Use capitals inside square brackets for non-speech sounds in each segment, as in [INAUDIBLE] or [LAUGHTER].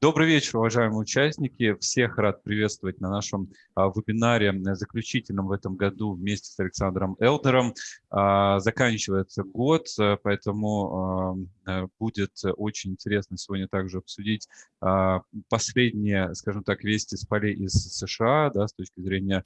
Добрый вечер, уважаемые участники. Всех рад приветствовать на нашем а, вебинаре, э, заключительном в этом году вместе с Александром Элдером. А, заканчивается год, э, поэтому э, будет очень интересно сегодня также обсудить а, последние, скажем так, вести с полей из США, да, с точки зрения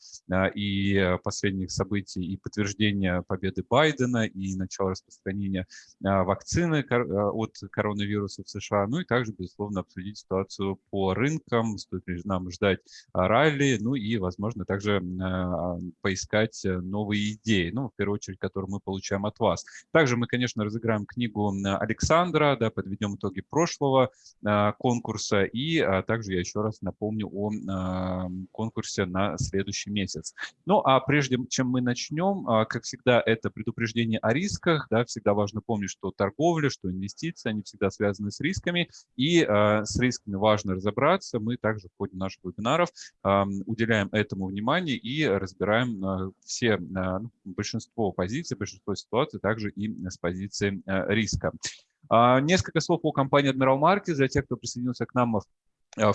и последних событий, и подтверждения победы Байдена, и начала распространения вакцины от коронавируса в США, ну и также, безусловно, обсудить ситуацию ситуацию по рынкам, стоит ли нам ждать а, ралли, ну и, возможно, также а, поискать э, новые идеи, ну, в первую очередь, которые мы получаем от вас. Также мы, конечно, разыграем книгу Александра, да, подведем итоги прошлого а, конкурса, и также я еще раз напомню о конкурсе на следующий месяц. Ну, а прежде чем мы начнем, как всегда, это предупреждение о рисках, да, всегда важно помнить, что торговля, что инвестиции, они всегда связаны с рисками, и с рисками важно разобраться. Мы также в ходе наших вебинаров уделяем этому внимание и разбираем а, все, а, ну, большинство позиций, большинство ситуаций также и с позиции а, риска. Несколько слов о компании Admiral Markets для тех, кто присоединился к нам в а,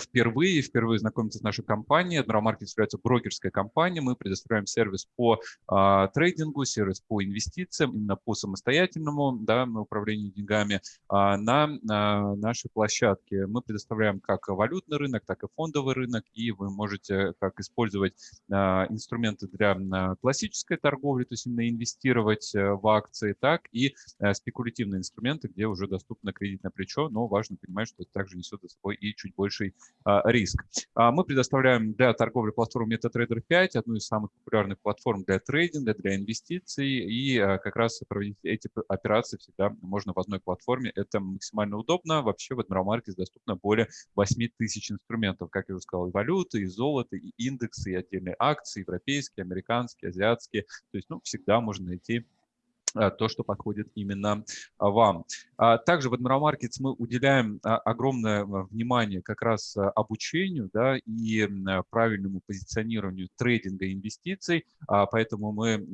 впервые, впервые знакомиться с нашей компанией. Markets является брокерской компанией. Мы предоставляем сервис по а, трейдингу, сервис по инвестициям, именно по самостоятельному да, управлению деньгами а, на, на нашей площадке. Мы предоставляем как валютный рынок, так и фондовый рынок, и вы можете как использовать а, инструменты для а, классической торговли, то есть именно инвестировать э, в акции, так и а, спекулятивные инструменты, где уже доступно кредитное плечо, но важно понимать, что это также несет за собой и чуть больший больший а, риск. А, мы предоставляем для торговли платформу MetaTrader 5, одну из самых популярных платформ для трейдинга, для инвестиций, и а, как раз проводить эти операции всегда можно в одной платформе. Это максимально удобно. Вообще в Admiral Markets доступно более 8 тысяч инструментов, как я уже сказал, и валюты, и золото, и индексы, и отдельные акции, европейские, американские, азиатские. То есть ну, всегда можно найти то, что подходит именно а, вам. А, также в Admiral Markets мы уделяем а, огромное внимание как раз обучению да, и правильному позиционированию трейдинга и инвестиций, поэтому мы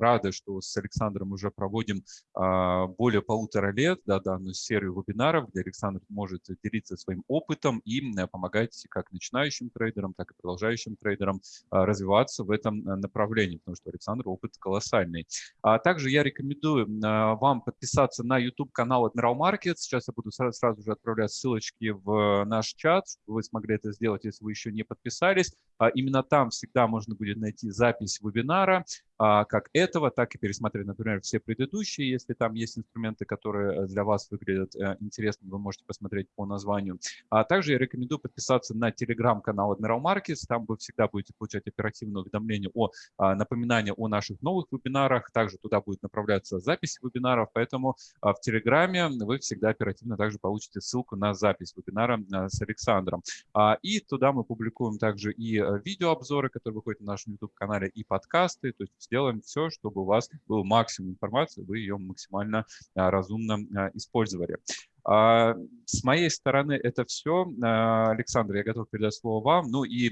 рады, что с Александром уже проводим более полутора лет да, данную серию вебинаров, где Александр может делиться своим опытом и помогать как начинающим трейдерам, так и продолжающим трейдерам развиваться в этом направлении, потому что Александр опыт колоссальный. Также я рекомендую а, вам подписаться на YouTube-канал Admiral Market. Сейчас я буду сразу, сразу же отправлять ссылочки в наш чат, чтобы вы смогли это сделать, если вы еще не подписались. А именно там всегда можно будет найти запись вебинара, а, как этого, так и пересмотреть, например, все предыдущие. Если там есть инструменты, которые э, для вас выглядят э, интересно, вы можете посмотреть по названию. А также я рекомендую подписаться на телеграм-канал Admiral Markets. Там вы всегда будете получать оперативные уведомления о напоминания о наших новых вебинарах. Также туда будет направляться запись вебинаров, поэтому в телеграме вы всегда оперативно также получите ссылку на запись вебинара э, с Александром. И туда мы публикуем также и видеообзоры, которые выходят на нашем YouTube-канале, и подкасты. То есть сделаем все, чтобы у вас был максимум информации, вы ее максимально а, разумно а, использовали. А, с моей стороны это все. Александр, я готов передать слово вам. Ну и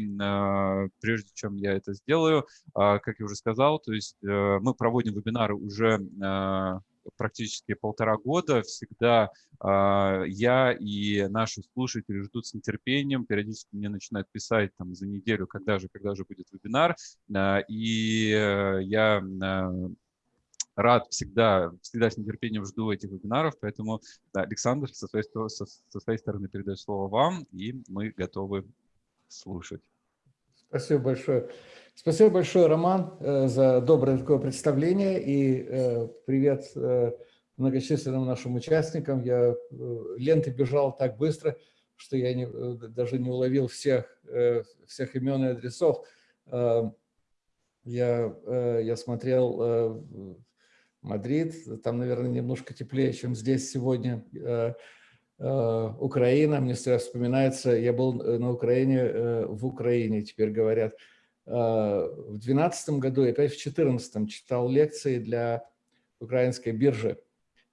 прежде чем я это сделаю, как я уже сказал, то есть э, мы проводим вебинары уже практически полтора года. Всегда я и наши слушатели ждут с нетерпением. Периодически мне начинают писать там за неделю, когда же, когда же будет вебинар. И э, я рад всегда, всегда с нетерпением жду этих вебинаров, поэтому, да, Александр, со своей, со, со своей стороны передаю слово вам, и мы готовы слушать. Спасибо большое. Спасибо большое, Роман, э, за доброе такое представление и э, привет э, многочисленным нашим участникам. Я ленты бежал так быстро, что я не, даже не уловил всех, всех имен и адресов. Я, я смотрел Мадрид, там, наверное, немножко теплее, чем здесь сегодня. Украина, мне вспоминается, я был на Украине, в Украине, теперь говорят, Э, в 2012 году и опять в 2014 читал лекции для украинской биржи.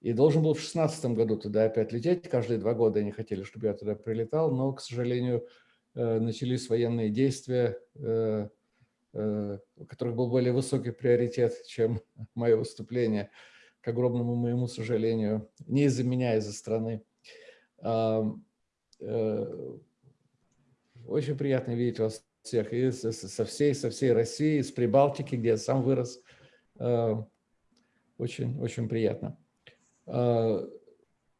И должен был в 2016 году туда опять лететь. Каждые два года они хотели, чтобы я туда прилетал, но, к сожалению, э, начались военные действия, э, у которых был более высокий приоритет, чем [LAUGHS] мое выступление, к огромному моему сожалению, не из-за меня, а из-за страны. очень приятно видеть вас всех и со всей, со всей России, из Прибалтики, где я сам вырос. Очень, очень приятно.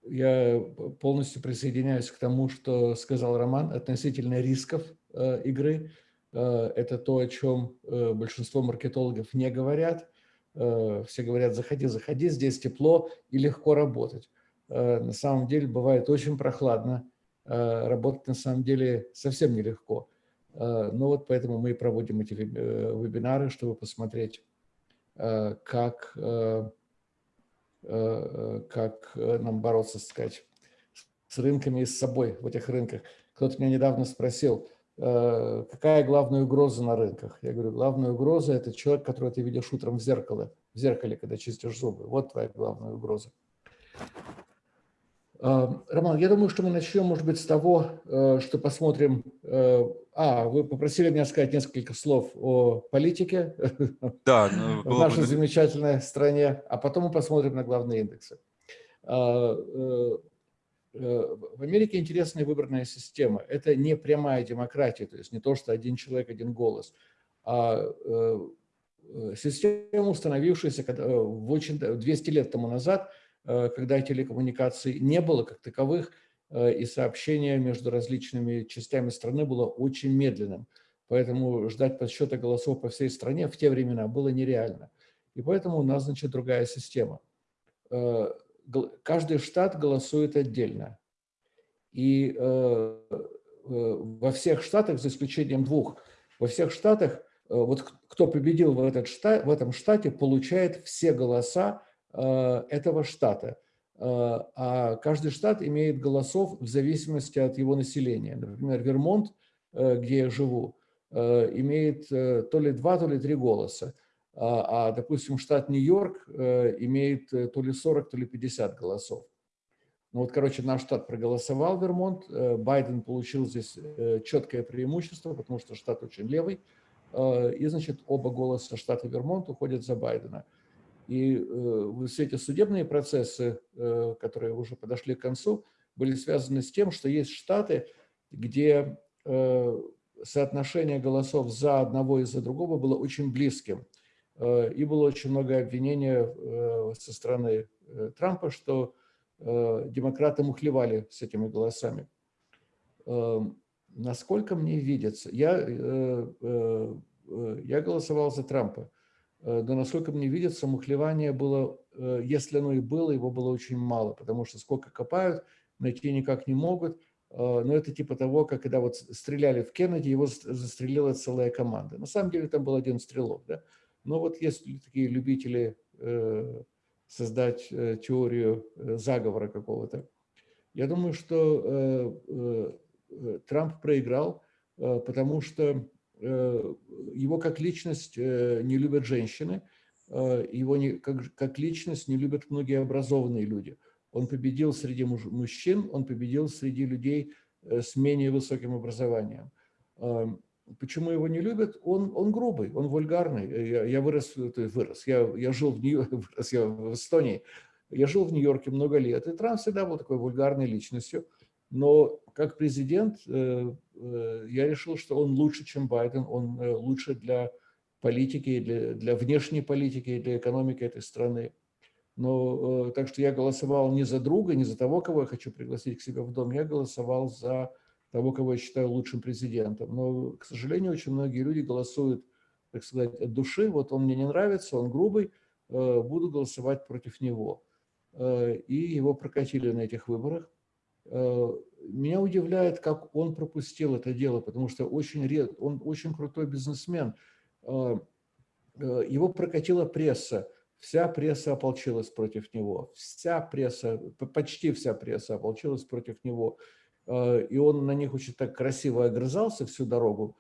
Я полностью присоединяюсь к тому, что сказал Роман относительно рисков игры. Это то, о чем большинство маркетологов не говорят. Все говорят, заходи, заходи, здесь тепло и легко работать. На самом деле бывает очень прохладно, работать на самом деле совсем нелегко. Ну вот поэтому мы и проводим эти э, вебинары, чтобы посмотреть, как Э, как э, нам бороться, сказать, с рынками и с собой в этих рынках. Кто-то меня недавно спросил, э, какая главная угроза на рынках? Я говорю, главная угроза – это человек, которого ты видишь утром в зеркале, в зеркале, когда чистишь зубы. Вот твоя главная угроза. Роман, я думаю, что мы начнем, может быть, с того, что посмотрим а, вы попросили меня сказать несколько слов о политике [LAUGHS] да, ну, в нашей бы... замечательной стране, а потом мы посмотрим на главные индексы. Э, э, в Америке интересная выборная система. Это не прямая демократия, то есть не то, что один человек, один голос, а э, система, установившаяся в очень, 200 лет тому назад, когда телекоммуникаций не было как таковых, Э, и сообщение между различными частями страны было очень медленным. Поэтому ждать подсчета голосов по всей стране в те времена было нереально. И поэтому у нас, значит, другая система. Э, каждый штат голосует отдельно. И э, во всех штатах, за исключением двух, во всех штатах, вот кто победил в, этот штат, в этом штате, получает все голоса этого штата. Э, а каждый штат имеет голосов в зависимости от его населения. Например, Вермонт, э, где я живу, э, имеет то ли два, то ли три голоса. А, а допустим, штат Нью-Йорк имеет то ли 40, то ли 50 голосов. Ну вот, короче, наш штат проголосовал, Вермонт. Байден получил здесь четкое преимущество, потому что штат очень левый. И, значит, оба голоса штата Вермонт уходят за Байдена. И э, все эти судебные процессы, э, которые уже подошли к концу, были связаны с тем, что есть штаты, где э, соотношение голосов за одного и за другого было очень близким. И было очень много обвинений со стороны Трампа, что демократы мухлевали с этими голосами. Насколько мне видится, я, я голосовал за Трампа. Э, да, насколько мне видится, мухлевание было, э, если оно и было, его было очень мало, потому что сколько копают, найти никак не могут. Э, но это типа того, как когда вот стреляли в Кеннеди, его застрелила целая команда. На самом деле там был один стрелок. Да? Но вот есть такие любители создать теорию заговора какого-то. Я думаю, что Трамп проиграл, потому что Э, его как личность э, не любят женщины, э, его не, как, как личность не любят многие образованные люди. Он победил среди мужчин, он победил среди людей с менее высоким образованием. Почему его не любят? Он, он грубый, он вульгарный. Я, я вырос, вырос я, я жил в Нью [LAUGHS] вырос я в Эстонии, я жил в Нью-Йорке много лет, и Трамп всегда был такой вульгарной личностью. Но как президент э, э, я решил, что он лучше, чем Байден, он э, лучше для политики, для, для внешней политики, для экономики этой страны. Но так что я голосовал не за друга, не за того, кого я хочу пригласить к себе в дом, я голосовал за того, кого я считаю лучшим президентом. Но, к сожалению, очень многие люди голосуют, так сказать, от души. Вот он мне не нравится, он грубый, буду голосовать против него. И его прокатили на этих выборах. Э, меня удивляет, как он пропустил это дело, потому что очень ред, он очень крутой бизнесмен. Э, э, его прокатила пресса, вся пресса ополчилась против него, вся пресса, почти вся пресса ополчилась против него. И он на них очень так красиво огрызался всю дорогу,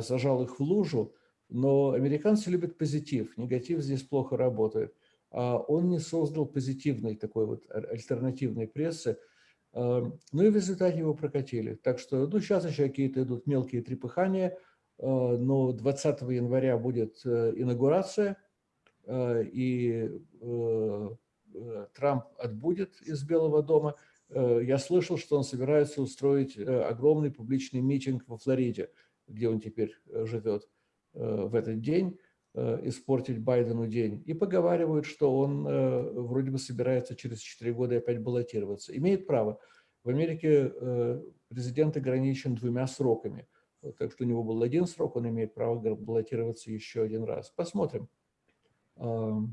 сажал их в лужу, но американцы любят позитив, негатив здесь плохо работает. А он не создал позитивной такой вот альтернативной прессы, Эм, ну и в результате его прокатили. Так что, ну, сейчас еще какие-то идут мелкие трепыхания, э, но 20 января будет э, инаугурация, э, и Трамп отбудет из Белого дома. Э, я слышал, что он собирается устроить э, огромный публичный митинг во Флориде, где он теперь э, живет в этот день, испортить Байдену день. И поговаривают, что он вроде бы собирается через 4 года опять баллотироваться. Имеет право. В Америке президент ограничен двумя сроками. Так что у него был один срок, он имеет право баллотироваться еще один раз. Посмотрим. А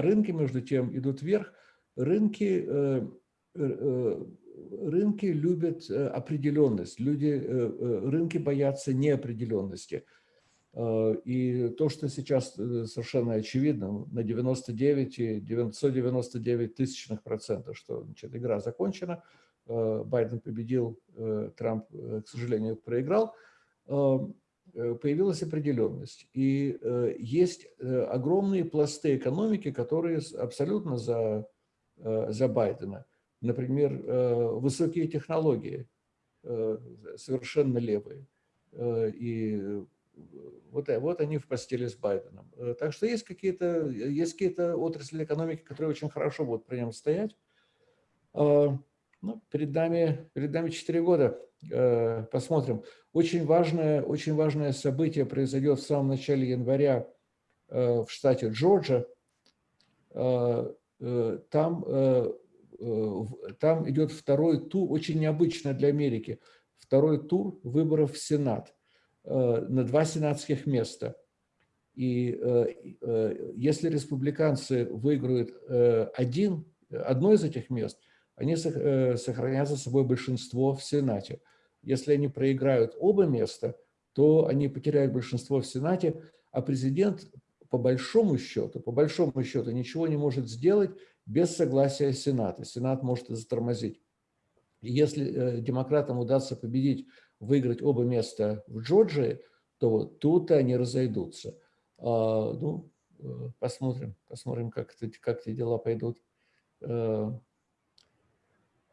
рынки, между тем, идут вверх. Рынки рынки любят э, определенность, люди, рынки боятся неопределенности. И то, что сейчас совершенно очевидно, на 99 999 тысячных процентов, что значит, игра закончена, Байден победил, Трамп, к сожалению, проиграл, появилась определенность. И есть огромные пласты экономики, которые абсолютно за, за Байдена например, э, высокие технологии, э, совершенно левые. Э, и вот, вот они в постели с Байденом. Так что есть какие-то есть какие отрасли экономики, которые очень хорошо будут при нем стоять. Ну, перед, нами, перед нами 4 года. Посмотрим. Очень важное, очень важное событие произойдет в самом начале января в штате Джорджия. Там там идет второй тур, очень необычно для Америки, второй тур выборов в Сенат э, на два сенатских места. И э, если республиканцы выиграют один, одно из этих мест, они сохранят за собой большинство в Сенате. Если они проиграют оба места, то они потеряют большинство в Сенате, а президент по большому счету, по большому счету ничего не может сделать, без согласия Сената. Сенат может затормозить. И если э, демократам удастся победить, выиграть оба места в Джорджии, то тут они разойдутся. А, ну, э, посмотрим, посмотрим, как, это, как эти дела пойдут. Э,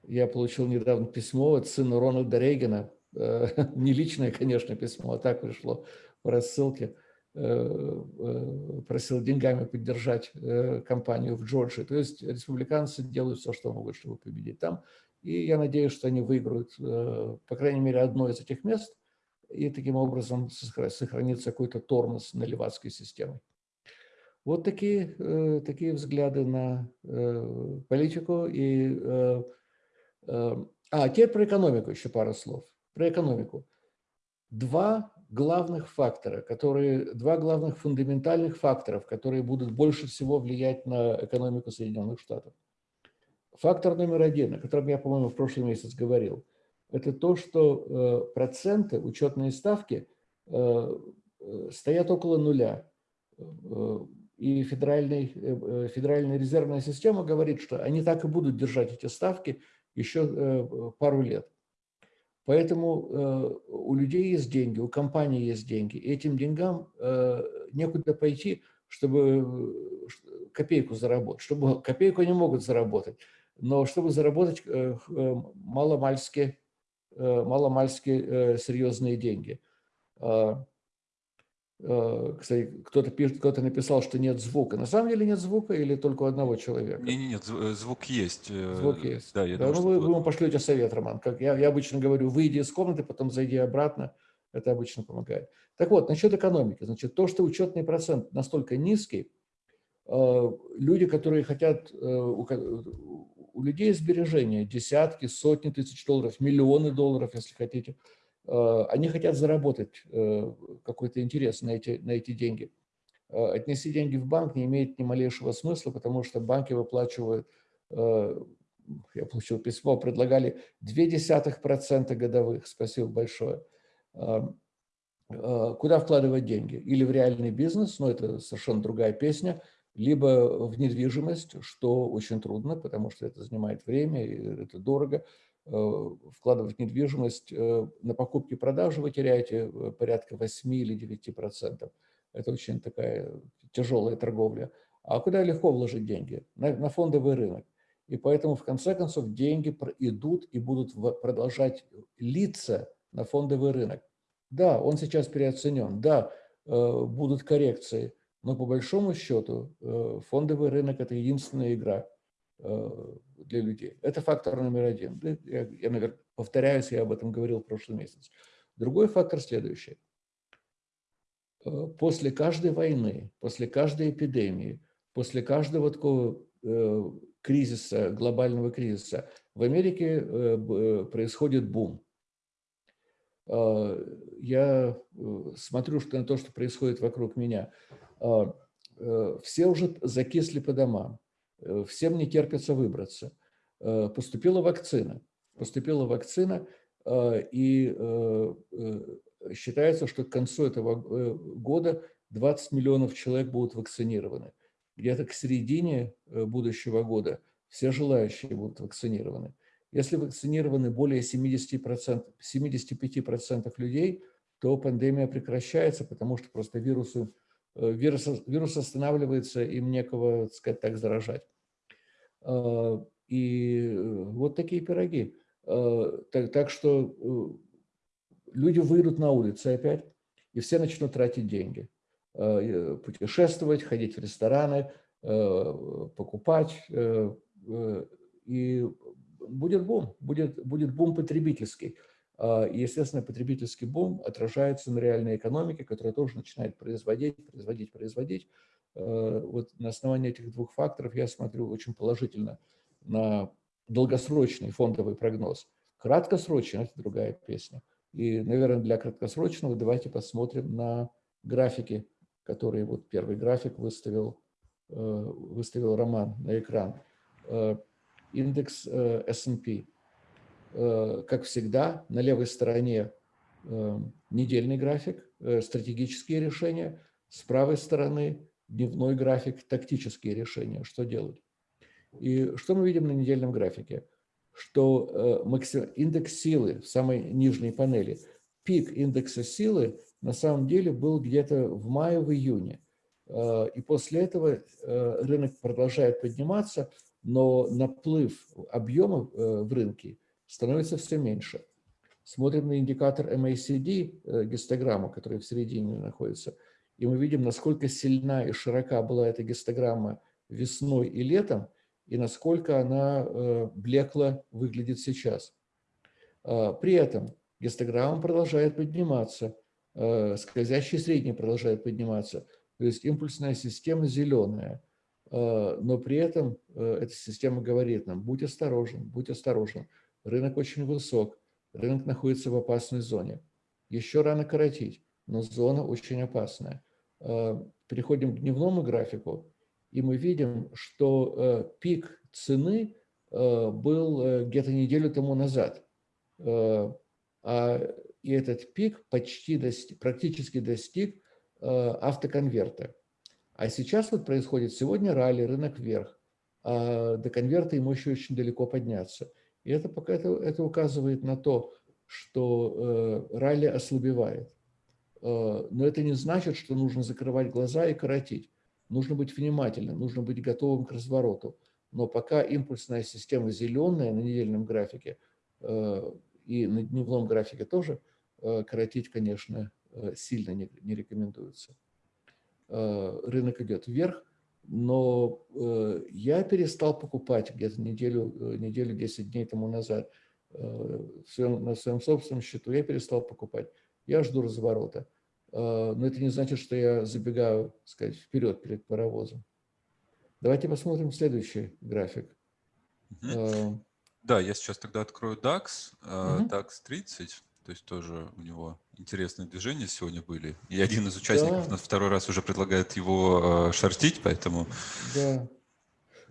я получил недавно письмо от сына Рональда Рейгана, [LAUGHS] не личное, конечно, письмо, а так пришло по рассылке. Э, э, просил деньгами поддержать э, кампанию в Джорджии. То есть республиканцы делают все, что могут, чтобы победить там. И я надеюсь, что они выиграют, по крайней мере, одно из этих мест, и таким образом сохранится какой-то тормоз на левацкой системе. Вот такие, такие взгляды на политику. И, а, теперь про экономику еще пару слов. Про экономику. Два главных фактора, которые, два главных фундаментальных факторов, которые будут больше всего влиять на экономику Соединенных Штатов. Фактор номер один, о котором я, по-моему, в прошлый месяц говорил, это то, что э, проценты, учетные ставки э, э, стоят около нуля. И федеральный, федеральная резервная система говорит, что они так и будут держать эти ставки еще пару лет. Поэтому э, у людей есть деньги, у компании есть деньги. И этим деньгам э, некуда пойти, чтобы э, копейку заработать. Чтобы, копейку они могут заработать, но чтобы заработать маломальски, маломальски серьезные деньги. Э, кстати, кто-то пишет, кто-то написал, что нет звука. На самом деле нет звука или только у одного человека? Нет, нет, нет э, звук есть. Э, звук есть. Да, я да, думаю, ну, вы, вы ему пошлете совет, Роман. Как я, я обычно говорю, выйди из комнаты, потом зайди обратно. Это обычно помогает. Так вот, насчет экономики. Значит, то, что учетный процент настолько низкий, люди, которые хотят, у людей сбережения десятки, сотни тысяч долларов, миллионы долларов, если хотите, Э, они хотят заработать э, какой-то интерес на эти, на эти деньги. Э, отнести деньги в банк не имеет ни малейшего смысла, потому что банки выплачивают, я получил письмо, предлагали 0,2% годовых, спасибо большое. Куда вкладывать деньги? Или в реальный бизнес, но это совершенно другая песня, либо в недвижимость, что очень трудно, потому что это занимает время, это дорого, Э, вкладывать в недвижимость, э, на покупки и продажи вы теряете э, порядка 8 или 9 процентов. Это очень такая тяжелая торговля. А куда легко вложить деньги? На, на фондовый рынок. И поэтому, в конце концов, деньги идут и будут продолжать литься на фондовый рынок. Да, он сейчас переоценен, да, будут коррекции, но по большому счету фондовый рынок – это единственная игра, для людей. Это фактор номер один. Я, я наверное, повторяюсь, я об этом говорил в прошлый месяц. Другой фактор следующий. После каждой войны, после каждой эпидемии, после каждого такого кризиса, глобального кризиса, в Америке происходит бум. Я смотрю что на то, что происходит вокруг меня. Все уже закисли по домам Э, всем не терпится выбраться. Э, поступила вакцина. Поступила вакцина, э, и считается, что к концу этого года 20 миллионов человек будут вакцинированы. Где-то к середине будущего года все желающие будут вакцинированы. Если вакцинированы более 70%, 75% людей, то пандемия прекращается, потому что просто вирусу Э, вирус, вирус останавливается, им некого, так сказать, так заражать. А, и э, вот такие пироги. Так, так что э, люди выйдут на улицы опять, и все начнут тратить деньги. Путешествовать, ходить в рестораны, покупать. И будет бум, будет, будет бум потребительский. А, и, естественно, потребительский бум отражается на реальной экономике, которая тоже начинает производить, производить, производить. А, вот на основании этих двух факторов я смотрю очень положительно на долгосрочный фондовый прогноз. Краткосрочный – это другая песня. И, наверное, для краткосрочного давайте посмотрим на графики, которые вот первый график выставил, э, выставил Роман на экран. Э, индекс э, S&P – как всегда, на левой стороне э, недельный график, э, стратегические решения, с правой стороны дневной график, тактические решения, что делать. И что мы видим на недельном графике? Что индекс силы в самой нижней панели, пик индекса силы на самом деле был где-то в мае, в июне. И после этого рынок продолжает подниматься, но наплыв объемов в рынке – становится все меньше. Смотрим на индикатор MACD, э, гистограмму, которая в середине находится, и мы видим, насколько сильна и широка была эта гистограмма весной и летом, и насколько она э, блекла выглядит сейчас. А, при этом гистограмма продолжает подниматься, э, скользящий средний продолжает подниматься, то есть импульсная система зеленая, а, но при этом эта система говорит нам, будь осторожен, будь осторожен, Рынок очень высок, рынок находится в опасной зоне. Еще рано коротить, но зона очень опасная. Э, переходим к дневному графику, и мы видим, что э, пик цены э, был где-то неделю тому назад. А, и этот пик почти достиг, практически достиг автоконверта. А сейчас вот происходит сегодня ралли, рынок вверх, а до конверта ему еще очень далеко подняться. И это, пока это, это указывает на то, что э, ралли ослабевает. Э, но это не значит, что нужно закрывать глаза и коротить. Нужно быть внимательным, нужно быть готовым к развороту. Но пока импульсная система зеленая на недельном графике э, и на дневном графике тоже, э, коротить, конечно, э, сильно не, не рекомендуется. Э, рынок идет вверх, но э, я перестал покупать где-то неделю, э, неделю 10 дней тому назад э, своем, на своем собственном счету, я перестал покупать. Я жду разворота. Но это не значит, что я забегаю, сказать, вперед перед паровозом. Давайте посмотрим следующий график. Угу. Да, я сейчас тогда открою DAX, угу. DAX 30. То есть тоже у него интересные движения сегодня были. И один из участников да. нас второй раз уже предлагает его э, шортить, поэтому... Да.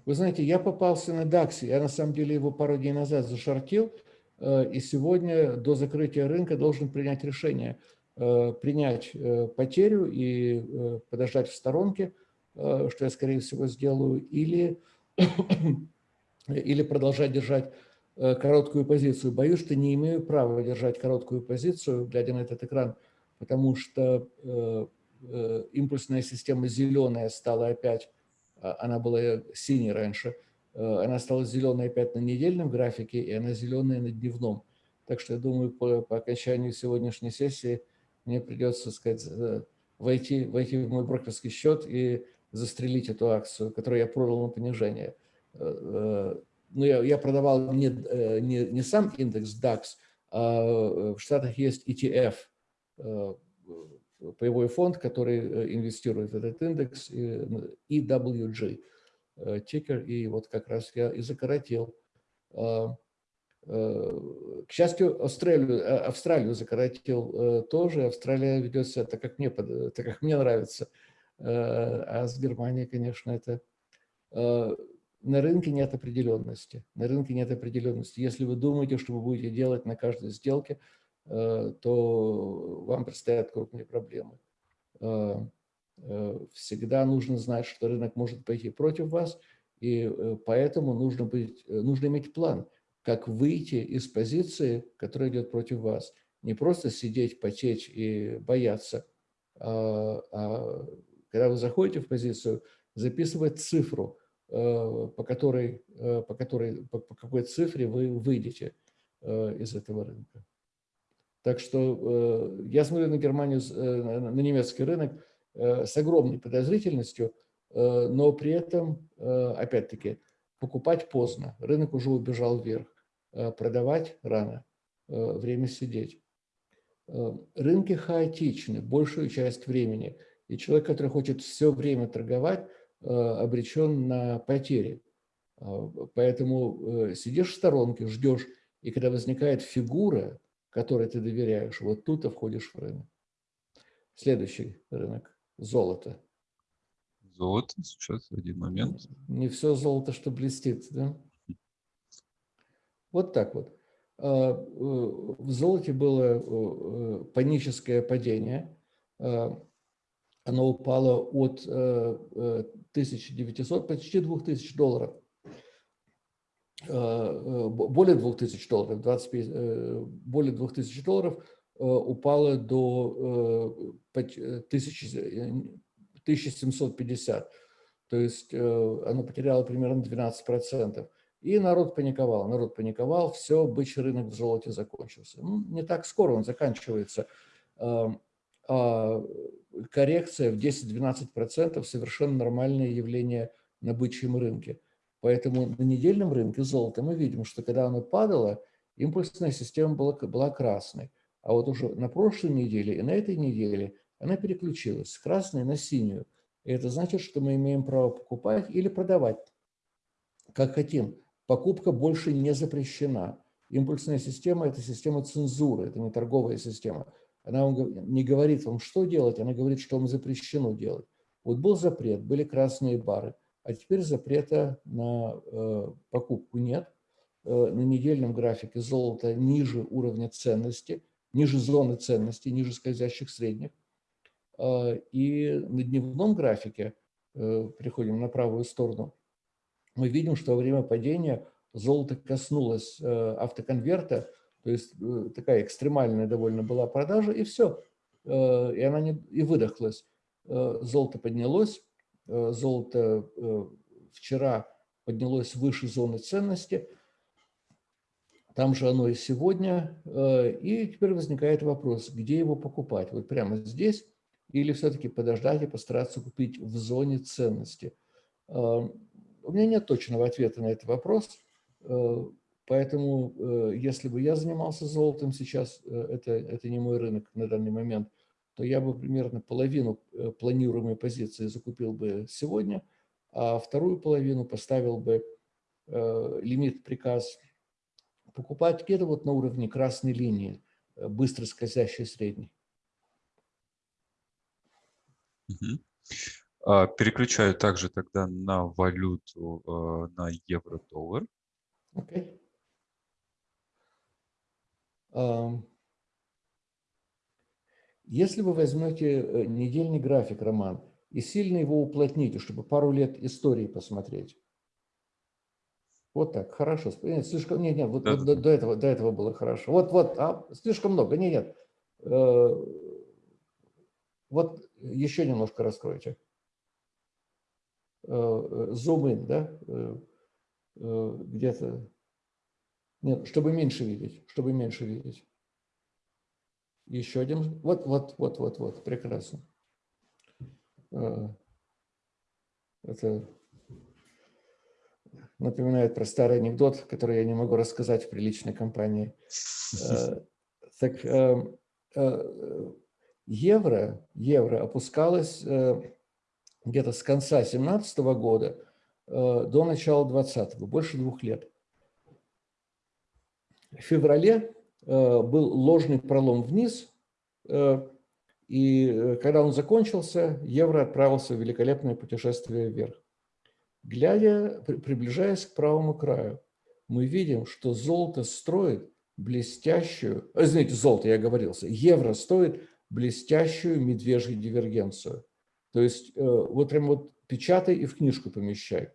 Вы знаете, я попался на DAX, я на самом деле его пару дней назад зашортил, э, и сегодня до закрытия рынка должен принять решение. Э, принять потерю и подождать в сторонке, что я, скорее всего, сделаю, или, [COUGHS] или продолжать держать короткую позицию. Боюсь, что не имею права держать короткую позицию, глядя на этот экран, потому что э, э, импульсная система зеленая стала опять, а, она была синей раньше, она стала зеленой опять на недельном графике, и она зеленая на дневном. Так что я думаю, по, по окончанию сегодняшней сессии мне придется, сказать, войти, войти в мой брокерский счет и застрелить эту акцию, которую я продал на понижение. Ну, я, я продавал не, не, не сам индекс DAX, а в Штатах есть ETF, паевой фонд, который инвестирует в этот индекс, EWG, тикер, и вот как раз я и закоротил. К счастью, Австралию, Австралию закоротил тоже. Австралия ведет себя так, как мне, так, как мне нравится. А с Германией, конечно, это на рынке нет определенности. На рынке нет определенности. Если вы думаете, что вы будете делать на каждой сделке, э, то вам предстоят крупные проблемы. Э, э, всегда нужно знать, что рынок может пойти против вас, и поэтому нужно, быть, нужно иметь план, как выйти из позиции, которая идет против вас. Не просто сидеть, потеть и бояться, а, а когда вы заходите в позицию, записывать цифру – по которой, э, по, которой, по, какой цифре вы выйдете э, из этого рынка. Так что я смотрю на Германию, на немецкий рынок с огромной подозрительностью, но при этом, опять-таки, покупать поздно. Рынок уже убежал вверх. Продавать рано. Время сидеть. Рынки хаотичны большую часть времени. И человек, который хочет все время торговать, Э, обречен на потери. А, поэтому э, сидишь в сторонке, ждешь, и когда возникает фигура, которой ты доверяешь, вот тут ты входишь в рынок. Следующий рынок – золото. Золото, сейчас один момент. Не все золото, что блестит, да? Вот так вот. А, э, в золоте было паническое падение. А, оно упало от 1900, почти 2000 долларов, более 2000 долларов, 25, более 2000 долларов упало до 1750. То есть оно потеряло примерно 12%. И народ паниковал, народ паниковал, все, бычий рынок в золоте закончился. Ну, не так скоро он заканчивается. А коррекция в 10-12% совершенно нормальное явление на бычьем рынке. Поэтому на недельном рынке золота мы видим, что когда оно падало, импульсная система была, была красной. А вот уже на прошлой неделе и на этой неделе она переключилась с красной на синюю. И это значит, что мы имеем право покупать или продавать, как хотим. Покупка больше не запрещена. Импульсная система – это система цензуры, это не торговая система. Она вам не говорит вам, что делать, она говорит, что вам запрещено делать. Вот был запрет, были красные бары, а теперь запрета на э, покупку нет. Э, на недельном графике золото ниже уровня ценности, ниже зоны ценности, ниже скользящих средних. Э, и на дневном графике, э, переходим на правую сторону, мы видим, что во время падения золото коснулось э, автоконверта, то есть э, такая экстремальная довольно была продажа, и все. Э, и она не, и выдохлась. Э, золото поднялось. Золото вчера поднялось выше зоны ценности. Там же оно и сегодня. И теперь возникает вопрос, где его покупать? Вот прямо здесь или все-таки подождать и постараться купить в зоне ценности? У меня нет точного ответа на этот вопрос. Поэтому, э, если бы я занимался золотом сейчас, э, это, это не мой рынок на данный момент, то я бы примерно половину э, планируемой позиции закупил бы сегодня, а вторую половину поставил бы лимит, приказ покупать где-то вот на уровне красной линии, быстро скользящей средней. Угу. Переключаю также тогда на валюту, на евро-доллар. Okay. Если вы возьмете э, недельный график, Роман, и сильно его уплотните, чтобы пару лет истории посмотреть. Вот так, хорошо. Нет, слишком, нет, нет, вот, да. вот до, до, этого, до этого было хорошо. Вот, вот, а, слишком много, нет, нет. Э, вот еще немножко раскройте. Зум-ин, э, да, где-то нет, чтобы меньше видеть, чтобы меньше видеть. Еще один. Вот, вот, вот, вот, вот. Прекрасно. А, это напоминает про старый анекдот, который я не могу рассказать в приличной компании. Так евро, евро опускалось где-то с конца 2017 года до начала 2020, больше двух лет. Феврале был ложный пролом вниз, и когда он закончился, евро отправился в великолепное путешествие вверх. Глядя, приближаясь к правому краю, мы видим, что золото строит блестящую, э, знаете, золото, я говорился, евро стоит блестящую медвежью дивергенцию. То есть э, вот прям вот печатай и в книжку помещай.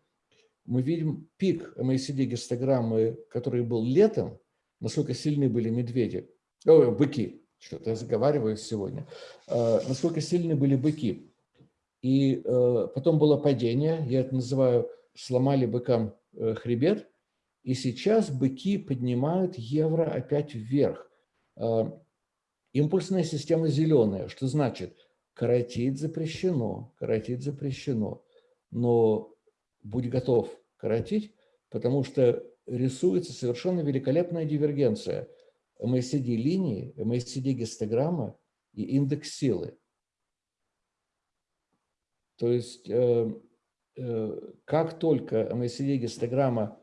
Мы видим пик MACD гистограммы, который был летом, насколько сильны были медведи, о, быки, что-то я заговариваюсь сегодня, э, насколько сильны были быки. И э, потом было падение, я это называю «сломали быкам э, хребет», и сейчас быки поднимают евро опять вверх. Импульсная система зеленая, что значит коротить запрещено, коротить запрещено, но будь готов коротить, потому что рисуется совершенно великолепная дивергенция. MACD-линии, MACD-гистограмма и индекс силы. То есть э, э, как только MACD-гистограмма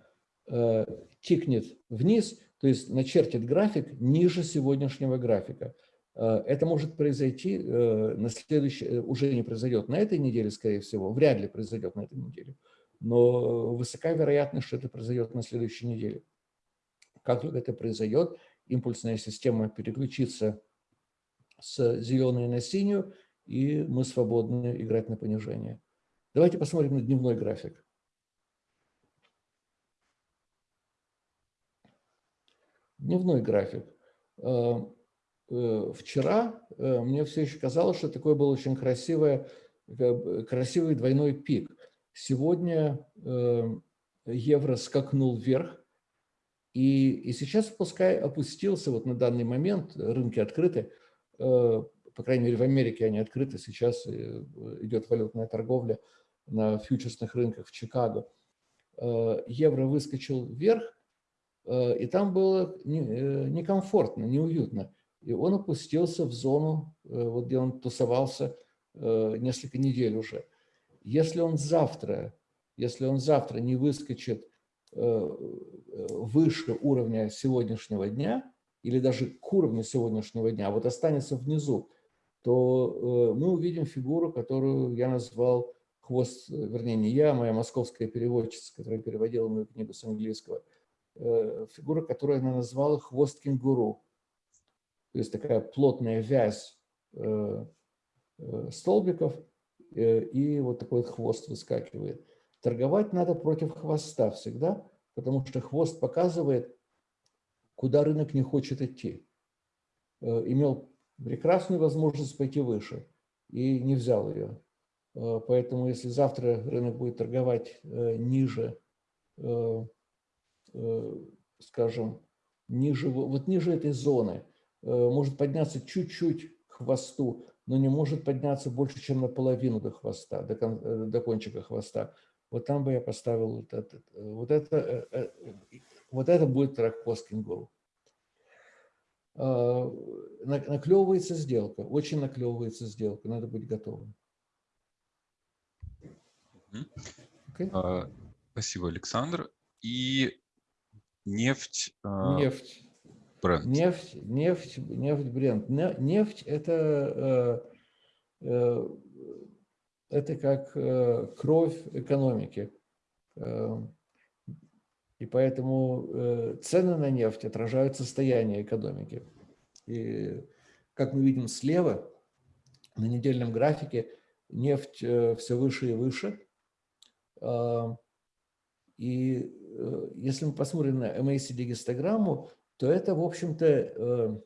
э, тикнет вниз, то есть начертит график ниже сегодняшнего графика, это может произойти на следующей, уже не произойдет на этой неделе, скорее всего, вряд ли произойдет на этой неделе, но высока вероятность, что это произойдет на следующей неделе. Как только это произойдет, импульсная система переключится с зеленой на синюю, и мы свободны играть на понижение. Давайте посмотрим на дневной график. Дневной график. Э, э, вчера э, мне все еще казалось, что такой был очень красивый, красивый двойной пик. Сегодня евро скакнул вверх, и, и сейчас, пускай опустился вот на данный момент, рынки открыты, по крайней мере, в Америке они открыты, сейчас э, идет валютная торговля на фьючерсных рынках в Чикаго. Э, евро выскочил вверх, э, и там было некомфортно, неуютно. И он опустился в зону, вот где он тусовался несколько недель уже. Если он завтра, если он завтра не выскочит выше уровня сегодняшнего дня, или даже к уровню сегодняшнего дня, а вот останется внизу, то э, мы увидим фигуру, которую я назвал хвост, вернее, не я, а моя московская переводчица, которая переводила мою книгу с английского, э, фигура, которую она назвала хвост кенгуру. То есть такая плотная вязь э, столбиков, и вот такой вот хвост выскакивает. Торговать надо против хвоста всегда, потому что хвост показывает, куда рынок не хочет идти. Имел прекрасную возможность пойти выше и не взял ее. Э, поэтому если завтра рынок будет торговать э, ниже, э, скажем, ниже, вот ниже этой зоны, может подняться чуть-чуть к хвосту, но не может подняться больше, чем наполовину до хвоста, до, до кончика хвоста. Вот там бы я поставил вот это. Вот это, вот это будет трак кенгуру. А, наклевывается сделка, очень наклевывается сделка, надо быть готовым. Okay. А, спасибо, Александр. И нефть. А, нефть. Бренд. Нефть, нефть, нефть, бренд. Нефть – это, это как кровь экономики. И поэтому э, цены на нефть отражают состояние экономики. И как мы видим слева, на недельном графике нефть э, все выше и выше. И э, если мы посмотрим на MACD-гистограмму, то это, в общем-то,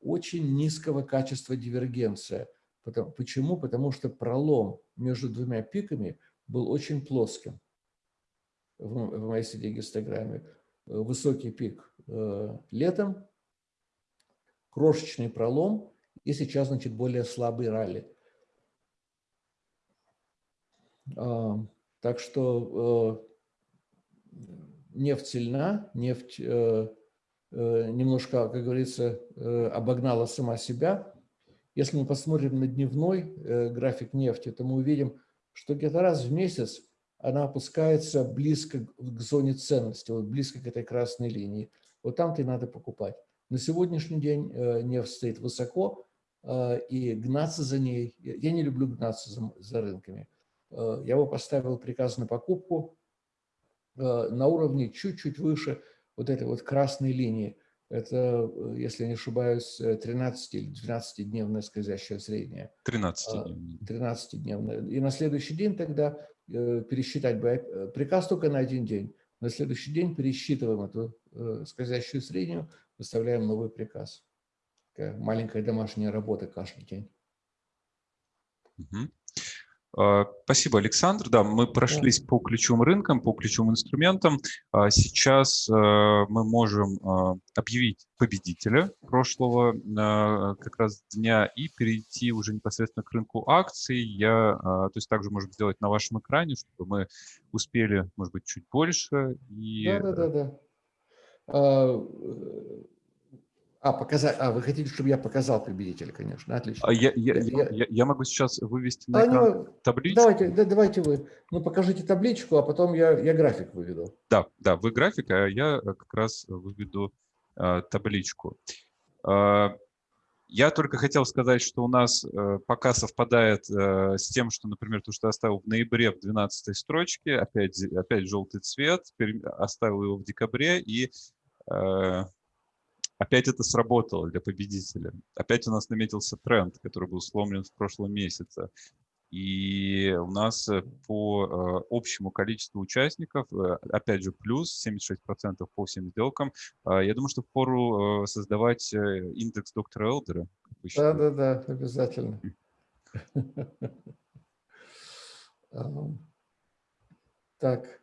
очень низкого качества дивергенция. Почему? Потому что пролом между двумя пиками был очень плоским в, в MyCD-гистограмме. Высокий пик э, летом, крошечный пролом, и сейчас, значит, более слабый ралли. А, так что нефть сильна, нефть немножко, как говорится, обогнала сама себя. Если мы посмотрим на дневной график нефти, то мы увидим, что где-то раз в месяц она опускается близко к зоне ценности, вот близко к этой красной линии. Вот там-то и надо покупать. На сегодняшний день нефть стоит высоко, и гнаться за ней, я не люблю гнаться за, за рынками. Я его поставил приказ на покупку на уровне чуть-чуть выше вот этой вот красной линии. Это, если не ошибаюсь, 13 или 12-дневное скользящее среднее. 13-дневное. 13-дневное. И на следующий день тогда пересчитать бы, приказ только на один день. На следующий день пересчитываем эту скользящую среднюю, выставляем новый приказ такая маленькая домашняя работа каждый день. Угу. Спасибо, Александр. Да, мы прошлись по ключевым рынкам, по ключевым инструментам. А сейчас а, мы можем объявить победителя прошлого как раз дня и перейти уже непосредственно к рынку акций. Я, то есть также можем сделать на вашем экране, чтобы мы успели, может быть, чуть больше. И... Да, да, да, да. А, показать. А, вы хотите, чтобы я показал победителя, конечно. Отлично. А я, я, я, я, я могу сейчас вывести на а, экран ну, табличку. Давайте, да, давайте вы. Ну, покажите табличку, а потом я, я график выведу. Да, да, вы график, а я как раз выведу а, табличку. А, я только хотел сказать, что у нас э, пока совпадает э, с тем, что, например, то, что я оставил в ноябре в 12 строчке, опять, опять желтый цвет, оставил его в декабре, и э, Опять это сработало для победителя. Опять у нас наметился тренд, который был сломлен в прошлом месяце. И у нас э, по э, общему количеству участников, э, опять же, плюс 76% по всем сделкам. Я думаю, что пору создавать индекс доктора Элдера. Да, да, да, обязательно. [LAUGHS] Так,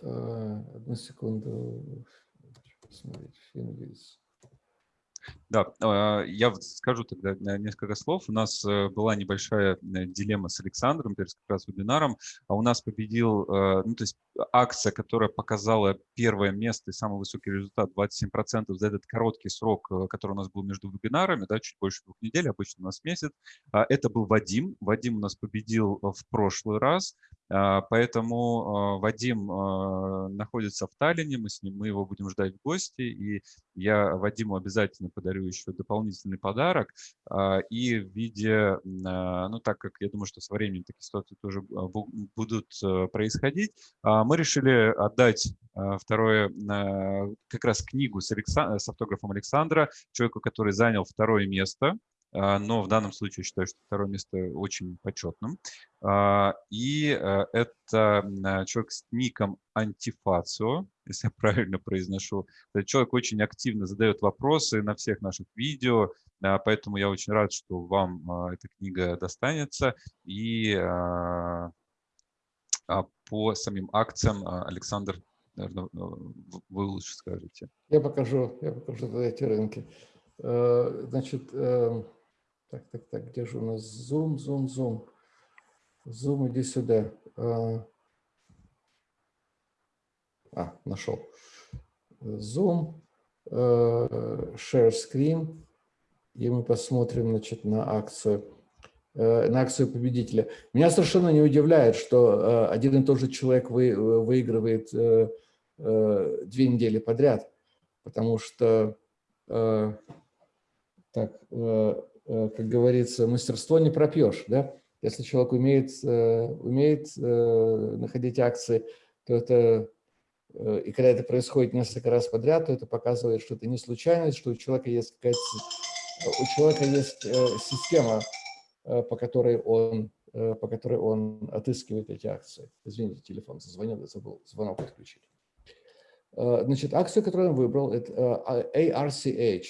одну секунду посмотреть. Финвиз. Да, а, я скажу тогда несколько слов. У нас э, была небольшая э, дилемма с Александром, перед как раз вебинаром. А у нас победил, э, ну, то есть акция, которая показала первое место и самый высокий результат 27% за этот короткий срок, который у нас был между вебинарами, да, чуть больше двух недель, обычно у нас месяц. А, это был Вадим. Вадим у нас победил в прошлый раз. А, поэтому Вадим находится в Таллине, мы с ним, мы его будем ждать в гости, и я Вадиму обязательно подарю еще дополнительный подарок. А, и в виде, а, ну так как я думаю, что со временем такие ситуации тоже а, будут происходить, мы решили отдать второе, как раз книгу с, Александ... с автографом Александра, человеку, который занял второе место но в данном случае считаю, что второе место очень почетным. И это человек с ником Антифацио, если я [LAUGHS] правильно произношу. Этот человек очень активно задает вопросы на всех наших видео, а, поэтому я очень рад, что вам а, эта книга достанется. И а, по самим акциям, Александр, вы лучше скажете. Я покажу, я покажу эти рынки. Э, значит, э, так, так, так, где же у нас Zoom, Zoom, Zoom? Zoom, иди сюда. Э, а, нашел. Zoom, э, Share Screen, и мы посмотрим значит, на акцию э, на акцию победителя. Меня совершенно не удивляет, что э, один и тот же человек вы, выигрывает две недели подряд, потому что, так, как говорится, мастерство не пропьешь. Да? Если человек умеет, умеет находить акции, то это Э, и когда это происходит несколько раз подряд, то это показывает, что это не случайность, что у человека есть какая-то у человека есть э, система, э, по которой он по которой он отыскивает эти акции. Извините, телефон зазвонил, забыл звонок отключить. Значит, акцию, которую он выбрал, это ARCH.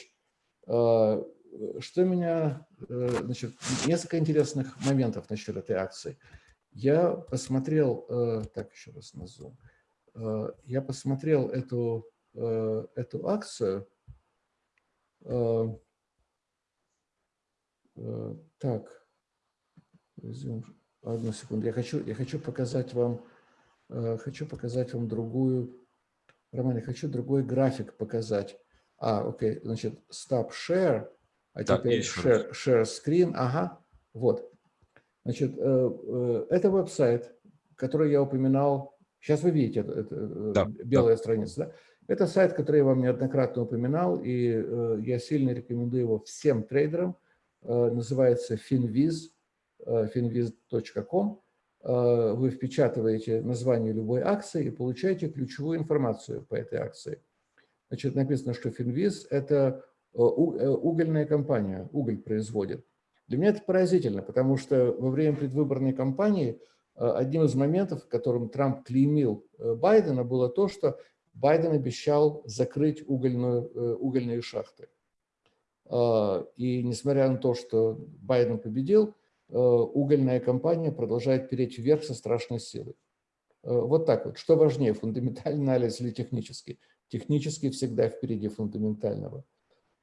Что меня, значит, несколько интересных моментов насчет этой акции. Я посмотрел, так, еще раз на Zoom. Э, я посмотрел эту, э, эту акцию. Э, так, одну секунду. Я хочу, я хочу показать вам э, хочу показать вам другую, Роман, я хочу другой график показать. А, окей, значит, stop share, а Да, теперь share, share screen, ага, вот. Значит, э, э, это веб-сайт, который я упоминал, сейчас вы видите, это, это э, Да, белая страница, да? Это сайт, который я вам неоднократно упоминал, и э, я сильно рекомендую его всем трейдерам. Э, называется finviz, э, finviz.com. Э, вы впечатываете название любой акции и получаете ключевую информацию по этой акции. Значит, написано, что Finviz – это угольная компания, уголь производит. Для меня это поразительно, потому что во время предвыборной кампании э, одним из моментов, которым Трамп клеймил э, Байдена, было то, что Байден обещал закрыть угольную, э, угольные шахты. И несмотря на то, что Байден победил, э, угольная компания продолжает переть вверх со страшной силой. Э, Вот так вот. Что важнее, фундаментальный анализ или технический? Технический всегда впереди фундаментального.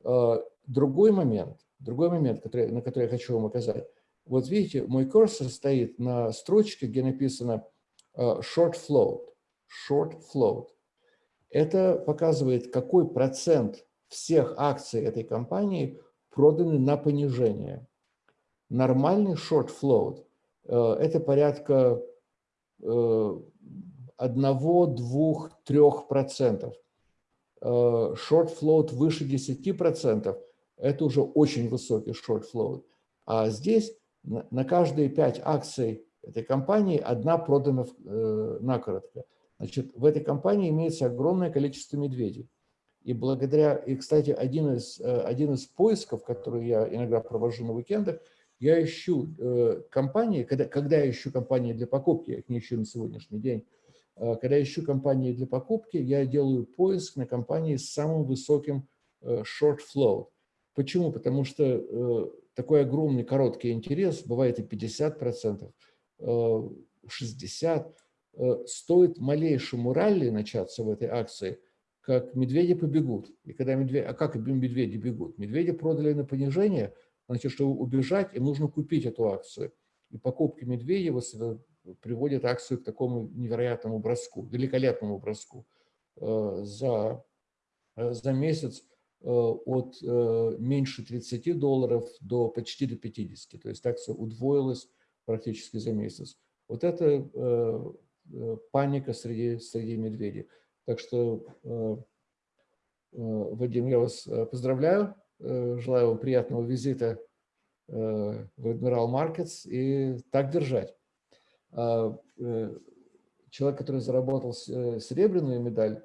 Э, Другой момент, другой момент, который, на который я хочу вам указать. Вот видите, мой курсор стоит на строчке, где написано э, short float. Short float. Это показывает, какой процент всех акций этой компании проданы на понижение. Нормальный short float э, – это порядка э, 1, 2, 3 процентов. Э, Short float выше 10 процентов – это уже очень высокий short float. А здесь на каждые 5 акций этой компании одна продана э, накоротко. Значит, в этой компании имеется огромное количество медведей. И благодаря, и, кстати, один из, э, один из поисков, который я иногда провожу на уикендах, я ищу э, компании, когда, когда я ищу компании для покупки, я их не ищу на сегодняшний день, э, когда я ищу компании для покупки, я делаю поиск на компании с самым высоким э, short flow. Почему? Потому что э, такой огромный короткий интерес, бывает и 50%, э, 60%, э, стоит малейшему ралли начаться в этой акции, как медведи побегут. И когда медведи, а как медведи бегут? Медведи продали на понижение, значит, чтобы убежать, им нужно купить эту акцию. И покупки медведей приводят акцию к такому невероятному броску, великолепному броску. Э, За, э, за месяц э, от меньше 30 долларов до почти до 50. То есть акция удвоилась практически за месяц. Вот это паника среди, среди медведей. Так что, Вадим, я вас поздравляю, желаю вам приятного визита в Admiral Markets и так держать. А, э, Человек, который заработал э, серебряную медаль,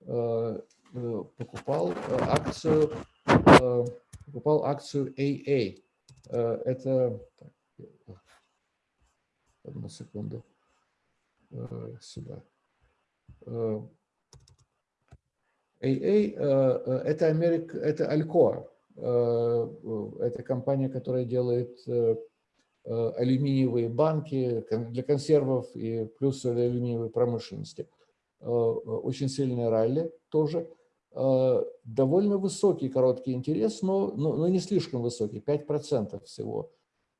э, э, покупал э, акцию, покупал акцию AA. Это, одну секунду, сюда. AA это Америк, это Alcoa. Это компания, которая делает алюминиевые банки для консервов и плюс для алюминиевой промышленности. Э, э, Очень сильная ралли тоже. Э, Довольно высокий короткий интерес, но, но, но не слишком высокий, 5% всего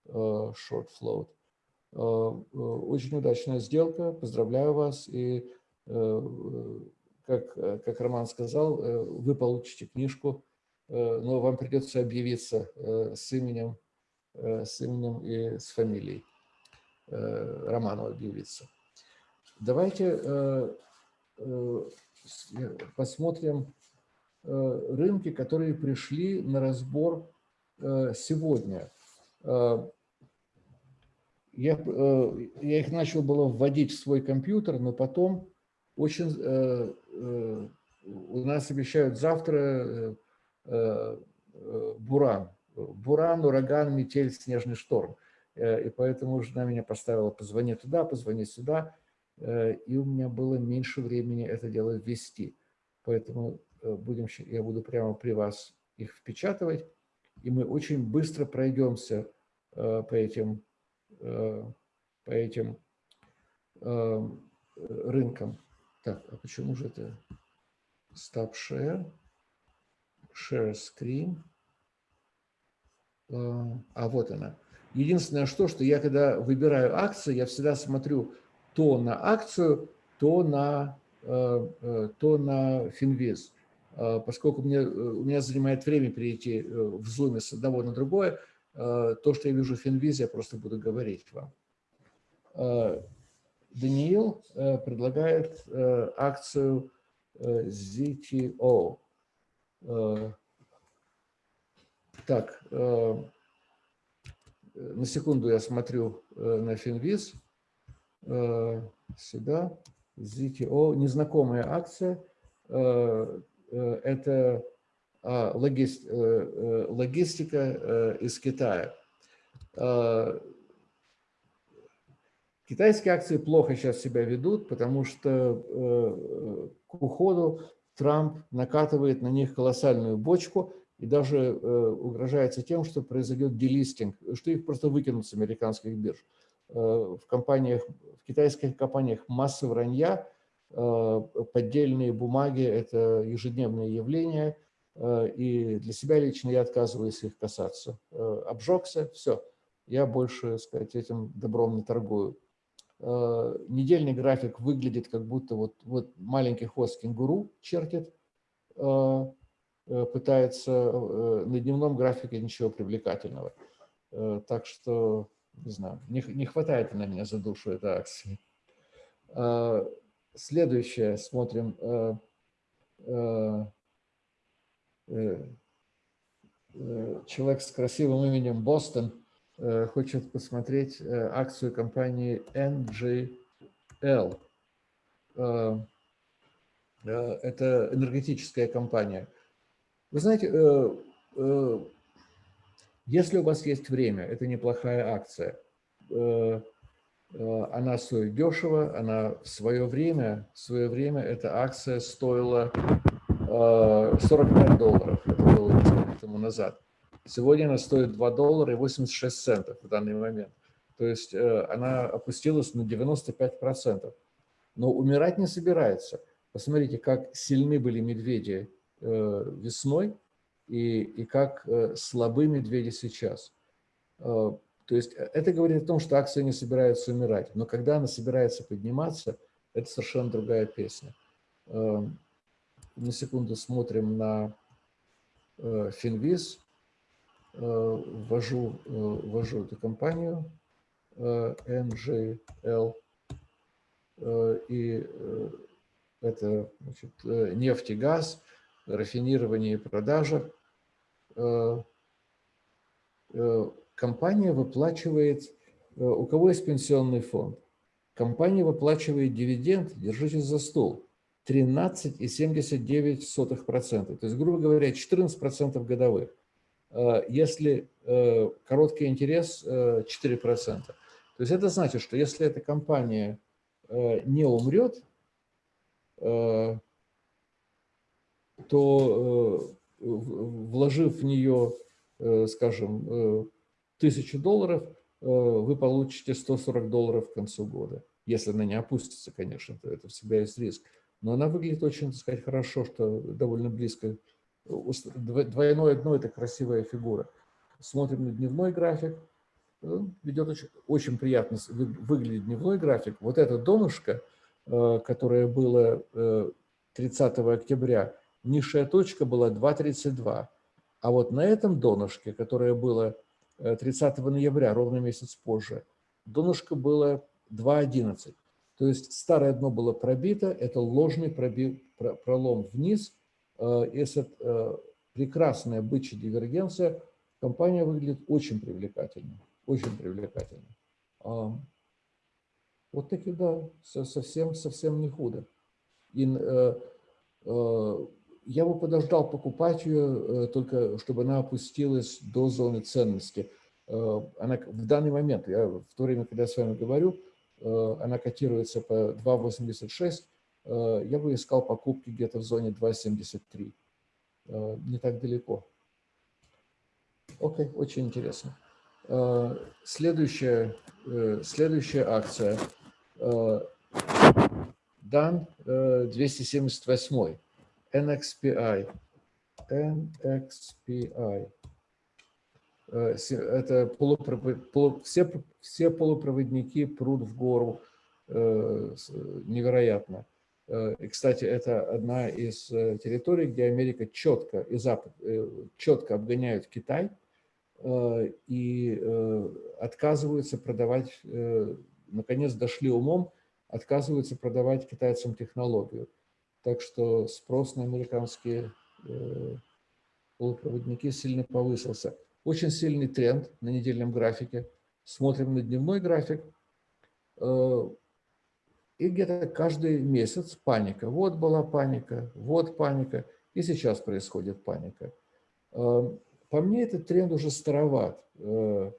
э, short float. Э, э, Очень удачная сделка, поздравляю вас. И, э, э, как, э, как Роман сказал, э, вы получите книжку, э, но вам придется объявиться э, с именем, э, с именем и с фамилией. э, Роману объявиться. Давайте э, э, э, посмотрим э, рынки, которые пришли на разбор э, сегодня. Э, Я, э, я их начал было вводить в свой компьютер, но потом очень э, э, у нас обещают завтра э, э, э, буран. Буран, ураган, метель, снежный шторм. Э, И поэтому жена меня поставила, позвони туда, позвони сюда. Э, И у меня было меньше времени это дело ввести. Поэтому э, будем, я буду прямо при вас их впечатывать. И мы очень быстро пройдемся по этим, по этим рынкам. Так, а почему же это Stop Share, Share Screen? Э, А вот она. Единственное, что, что я когда выбираю акции, я всегда смотрю то на акцию, то на, то на Финвиз. Поскольку мне, у меня занимает время перейти в Zoom с одного на другое, то, что я вижу в Финвизе, я просто буду говорить вам. Даниил предлагает акцию ZTO. Так, на секунду я смотрю на Финвиз. Сюда. ZTO. Незнакомая акция. Это а, логистика из Китая. Китайские акции плохо сейчас себя ведут, потому что к уходу Трамп накатывает на них колоссальную бочку и даже угрожается тем, что произойдет делистинг, что их просто выкинут с американских бирж. В, компаниях, в китайских компаниях масса вранья, поддельные бумаги – это ежедневное явление, и для себя лично я отказываюсь их касаться. Обжегся – все, я больше, сказать, этим добром не торгую. Э, недельный график выглядит как будто вот, вот маленький хвост кенгуру чертит, э, э, пытается на дневном графике ничего привлекательного. Так что, не знаю, не, не хватает на меня за душу этой акции. Следующее смотрим. Человек с красивым именем Бостон – Э, хочет посмотреть э, акцию компании NGL. Э, это энергетическая компания. Вы знаете, если у вас есть время, это неплохая акция. Она стоит дешево, она в свое время, в свое время эта акция стоила 45 долларов, это было несколько тому назад. Сегодня она стоит 2 доллара и 86 центов в данный момент. То есть э, она опустилась на 95%. Но умирать не собирается. Посмотрите, как сильны были медведи э, весной и, и как э, слабы медведи сейчас. То есть это говорит о том, что акция не собирается умирать. Но когда она собирается подниматься, это совершенно другая песня. На секунду смотрим на Финвиз. Э, ввожу, э, ввожу эту компанию NGL, э, и это значит, нефть и газ, рафинирование и продажа. Компания выплачивает, у кого есть пенсионный фонд, компания выплачивает дивиденд, держитесь за стол, 13,79%. То есть, грубо говоря, 14% годовых. Э, если э, короткий интерес 4%. Э, То есть это значит, что если эта компания не умрет, то вложив в нее, скажем, тысячу долларов, вы получите 140 долларов к концу года. Если она не опустится, конечно, то это всегда есть риск. Но она выглядит очень, так сказать, хорошо, что довольно близко двойное дно – это красивая фигура. Смотрим на дневной график. Ведет очень, очень приятно выглядит дневной график. Вот это донышко, э, которое было 30 э, октября, низшая точка была 2.32. А вот на этом донышке, которое было 30 э, ноября, ровно месяц позже, донышко было 2.11. То есть старое дно было пробито, это ложный проби, пролом вниз – Э, если э, прекрасная бычья дивергенция, компания выглядит очень привлекательно, очень привлекательно. Вот такие, да, совсем, совсем не худо. И, э, я бы подождал покупать ее, только чтобы она опустилась до зоны ценности. Она в данный момент, я в то время, когда я с вами говорю, она котируется по 2,86, Э, я бы искал покупки где-то в зоне 2.73. Э, не так далеко. Окей, очень интересно. Э, следующая, следующая акция. DAN 278. NXPI. NXPI. Это полупровод... все, все полупроводники прут в гору невероятно. И, кстати, это одна из территорий, где Америка четко и Запад четко обгоняют Китай и отказываются продавать, наконец дошли умом, отказываются продавать китайцам технологию. Так что спрос на американские полупроводники сильно повысился. Очень сильный тренд на недельном графике. Смотрим на дневной график. Э, и где-то каждый месяц паника. Вот была паника, вот паника. И сейчас происходит паника. Э, по мне этот тренд уже староват. Э,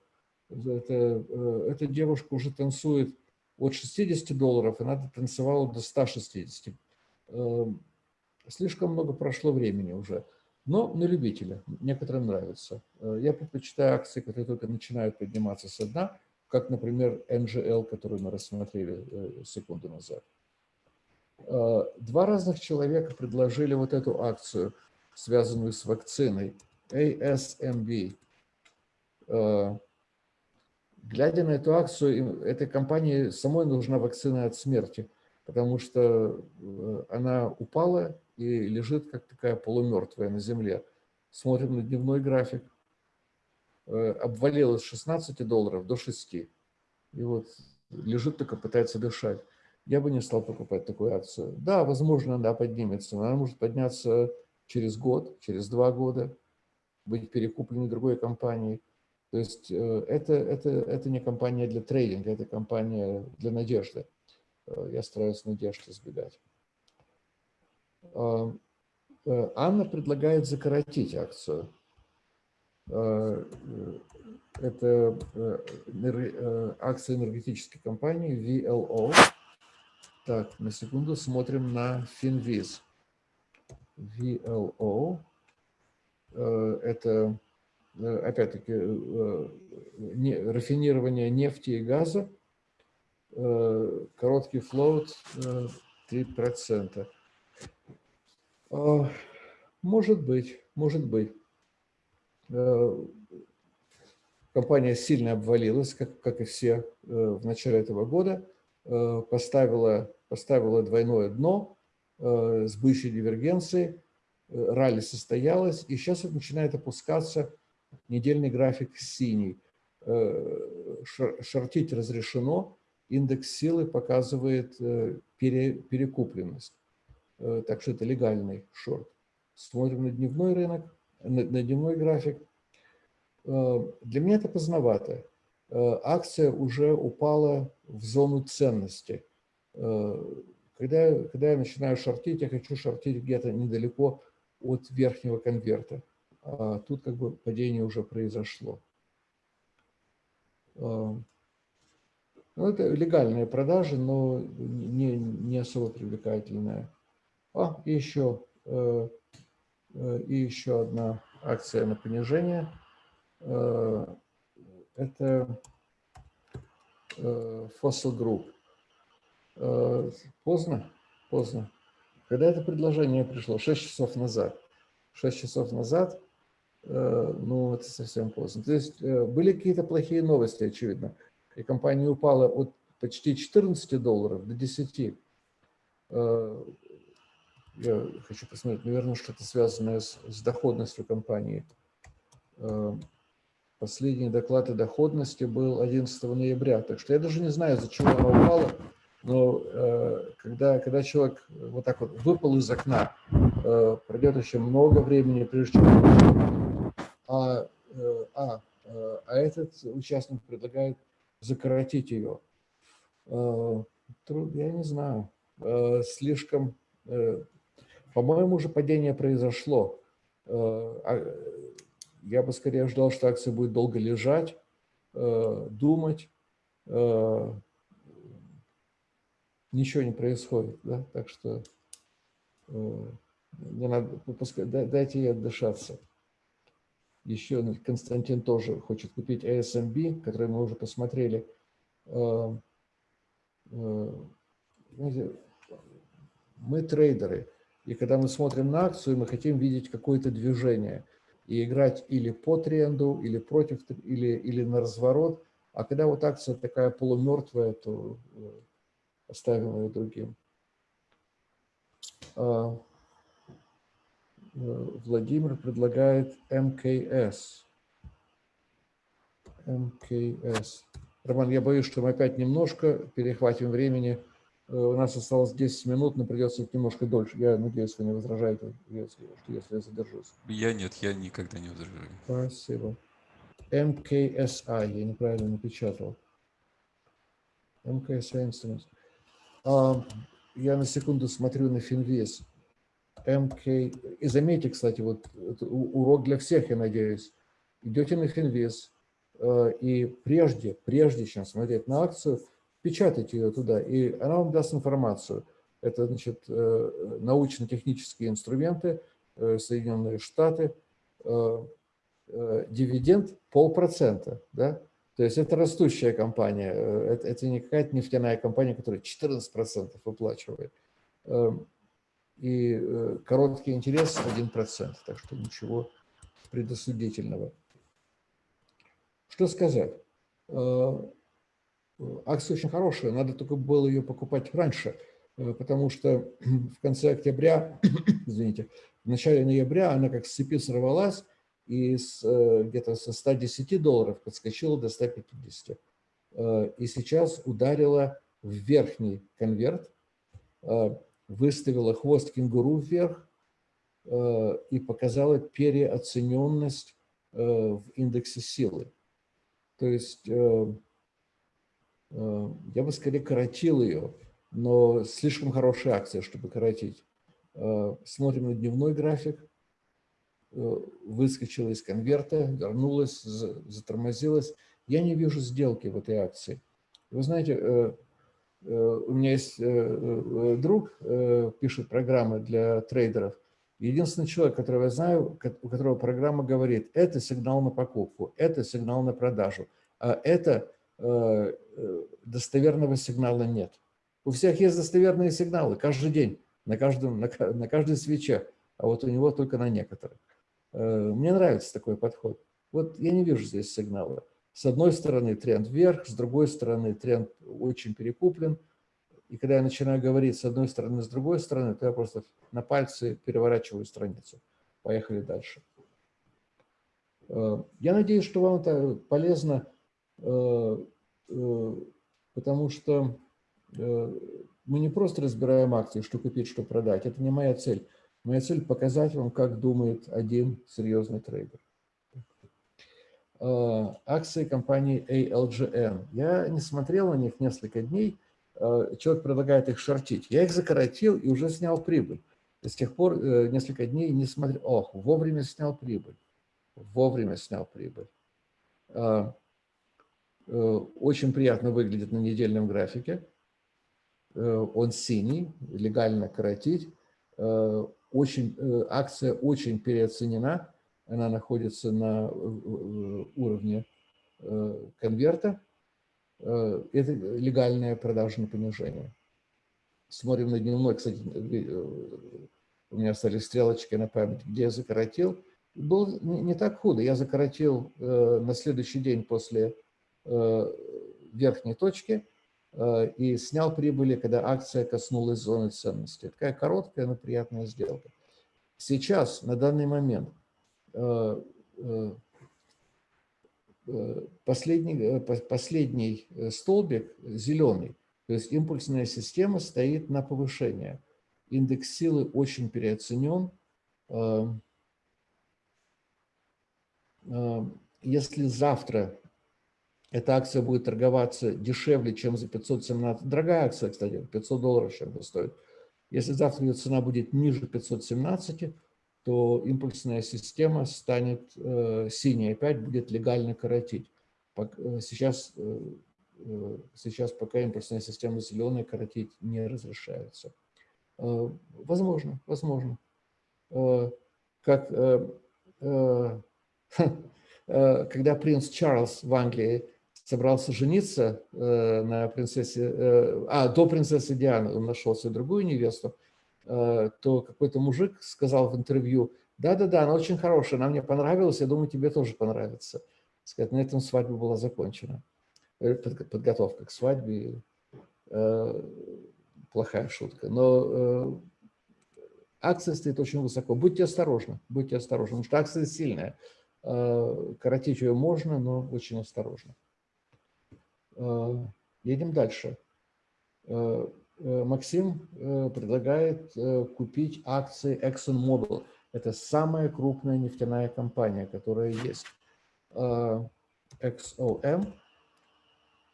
это, эта девушка уже танцует от 60 долларов, и надо танцевала до 160. Слишком много прошло времени уже но на любителя. Некоторым нравится. Э, я предпочитаю акции, которые только начинают подниматься со дна, как, например, NGL, которую мы рассмотрели э, секунду назад. Э, два разных человека предложили вот эту акцию, связанную с вакциной, ASMB. Глядя на эту акцию, этой компании самой нужна вакцина от смерти, потому что она упала и лежит как такая полумертвая на земле. Смотрим на дневной график. Э, обвалилась с 16 долларов до 6. И вот лежит только, пытается дышать. Я бы не стал покупать такую акцию. Да, возможно, она поднимется, но она может подняться через год, через два года, быть перекупленной другой компанией. То есть э, это, это, это не компания для трейдинга, это компания для надежды. Э, я стараюсь надежды избегать. А, э, Анна предлагает закоротить акцию. А, э, это акция энергетической компании VLO. Так, на секунду смотрим на Finviz. VLO. Это, опять-таки, рафинирование нефти и газа. Короткий флоут 3%. А, может быть, может быть. Э, компания сильно обвалилась, как, как и все э, в начале этого года. Э, поставила, поставила двойное дно с бывшей дивергенцией. Ралли состоялось, и сейчас это начинает опускаться. Недельный график синий. Шортить разрешено. Индекс силы показывает пере, перекупленность. Э, так что это легальный шорт. Смотрим на дневной рынок, на, на дневной график. Э, для меня это поздновато. Э, акция уже упала в зону ценности. Когда, когда я начинаю шортить, я хочу шортить где-то недалеко от верхнего конверта. А тут как бы падение уже произошло. Ну, это легальная продажа, но не, не особо привлекательная. А, и еще, э, э, и еще одна акция на понижение. Э, это Fossil Group. Поздно? Поздно. Когда это предложение пришло? 6 часов назад. 6 часов назад, ну, это совсем поздно. То есть были какие-то плохие новости, очевидно. И компания упала от почти 14 долларов до 10 я хочу посмотреть, наверное, что-то связанное с, с доходностью компании. Э, последний доклад о доходности был 11 ноября, так что я даже не знаю, из-за чего она упала, но э, когда, когда человек вот так вот выпал из окна, э, пройдет еще много времени, прежде чем... А, а, а этот участник предлагает закоротить ее. Я не знаю, слишком по-моему, уже падение произошло. Э, а, я бы скорее ждал, что акция будет долго лежать, э, думать. Э, ничего не происходит, да? так что не надо, дайте ей отдышаться. Еще Константин тоже хочет купить ASMB, который мы уже посмотрели. Знаете, мы трейдеры – и когда мы смотрим на акцию, мы хотим видеть какое-то движение и играть или по тренду, или против, или, или на разворот. А когда вот акция такая полумертвая, то оставим ее другим. А, Владимир предлагает МКС. МКС. Роман, я боюсь, что мы опять немножко перехватим времени. Э, у нас осталось 10 минут, но придется немножко дольше. Я надеюсь, вы не возражаете, если, если я задержусь. Я нет, я никогда не возражаю. Спасибо. МКСА, я неправильно напечатал. МКСА инструмент. А, я на секунду смотрю на Финвес. МК... И заметьте, кстати, вот урок для всех, я надеюсь. Идете на Финвес, э, и прежде, прежде чем смотреть на акцию, печатайте ее туда, и она вам даст информацию. Это, значит, э, научно-технические инструменты, э, Соединенные Штаты, дивиденд полпроцента, да? То есть это растущая компания, это, это не какая-то нефтяная компания, которая 14% выплачивает. И э, короткий интерес 1%, так что ничего предосудительного. Что сказать? Э, акция очень хорошая, надо только было ее покупать раньше, э, потому что [CLEARS THROAT] в конце октября, [CLEARS THROAT] извините, в начале ноября она как с цепи сорвалась и где-то со 110 долларов подскочила до 150. И сейчас ударила в верхний конверт, выставила хвост кенгуру вверх э, и показала переоцененность э, в индексе силы. То есть э, я бы скорее коротил ее, но слишком хорошая акция, чтобы коротить. Смотрим на дневной график. Выскочила из конверта, вернулась, затормозилась. Я не вижу сделки в этой акции. Вы знаете, у меня есть э, э, друг, пишет программы для трейдеров. Единственный человек, которого я знаю, у которого программа говорит, это сигнал на покупку, это сигнал на продажу, а это достоверного сигнала нет. У всех есть достоверные сигналы каждый день, на, каждом, на, на каждой свече, а вот у него только на некоторых. Мне нравится такой подход. Вот я не вижу здесь сигнала. С одной стороны тренд вверх, с другой стороны тренд очень перекуплен. И когда я начинаю говорить с одной стороны, с другой стороны, то я просто на пальцы переворачиваю страницу. Поехали дальше. Э, я надеюсь, что вам это полезно, э, э, потому что мы не просто разбираем акции, что купить, что продать. Это не моя цель. Моя цель – показать вам, как думает один серьезный трейдер. Э, акции компании ALGN. Я не смотрел на них несколько дней. Э, человек предлагает их шортить. Я их закоротил и уже снял прибыль. С тех пор э, несколько дней не смотрел. Ох, вовремя снял прибыль. Вовремя снял прибыль. Очень приятно выглядит на недельном графике. Он синий, легально коротить. Очень, акция очень переоценена она находится на э, э, уровне э, конверта. Это легальное продажное понижение. Смотрим на дневной, кстати, у меня стали стрелочки на память, где я закоротил. Было не так худо. Я закоротил на следующий день после верхней точки и снял прибыли, когда акция коснулась зоны ценности. Такая короткая, но приятная сделка. Сейчас, на данный момент, Э, э, э, последний, последний столбик зеленый, то есть импульсная система стоит на повышение. Индекс силы очень переоценен. Если завтра эта акция будет торговаться дешевле, чем за 517, дорогая акция, кстати, 500 долларов чем-то стоит. Если завтра ее цена будет ниже 517, то импульсная система станет э, синей, опять будет легально коротить. Э, сейчас, э, сейчас пока импульсная система зеленая коротить не разрешается. Возможно, возможно. Как [LAUGHS] когда принц Чарльз в Англии собрался жениться на принцессе, а до принцессы Дианы он нашел себе другую невесту, то какой-то мужик сказал в интервью, да-да-да, она очень хорошая, она мне понравилась, я думаю, тебе тоже понравится. Сказать, на этом свадьба была закончена. Э, подготовка к свадьбе. Э, плохая шутка, но акция стоит очень высоко. Будьте осторожны, будьте осторожны, потому что акция сильная. Коротить ее можно, но очень осторожно. Едем дальше. Максим предлагает купить акции ExxonMobil. Это самая крупная нефтяная компания, которая есть. XOM,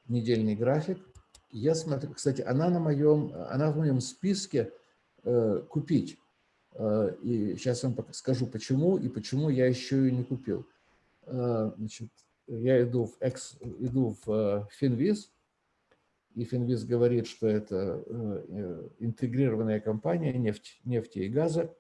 недельный график. Я смотрю, кстати, она, на моем, она в моем списке купить. И сейчас вам скажу, почему и почему я еще ее не купил. Значит, я иду в, X, иду в Finviz, и Finviz говорит, что это интегрированная компания нефть, нефти и газа.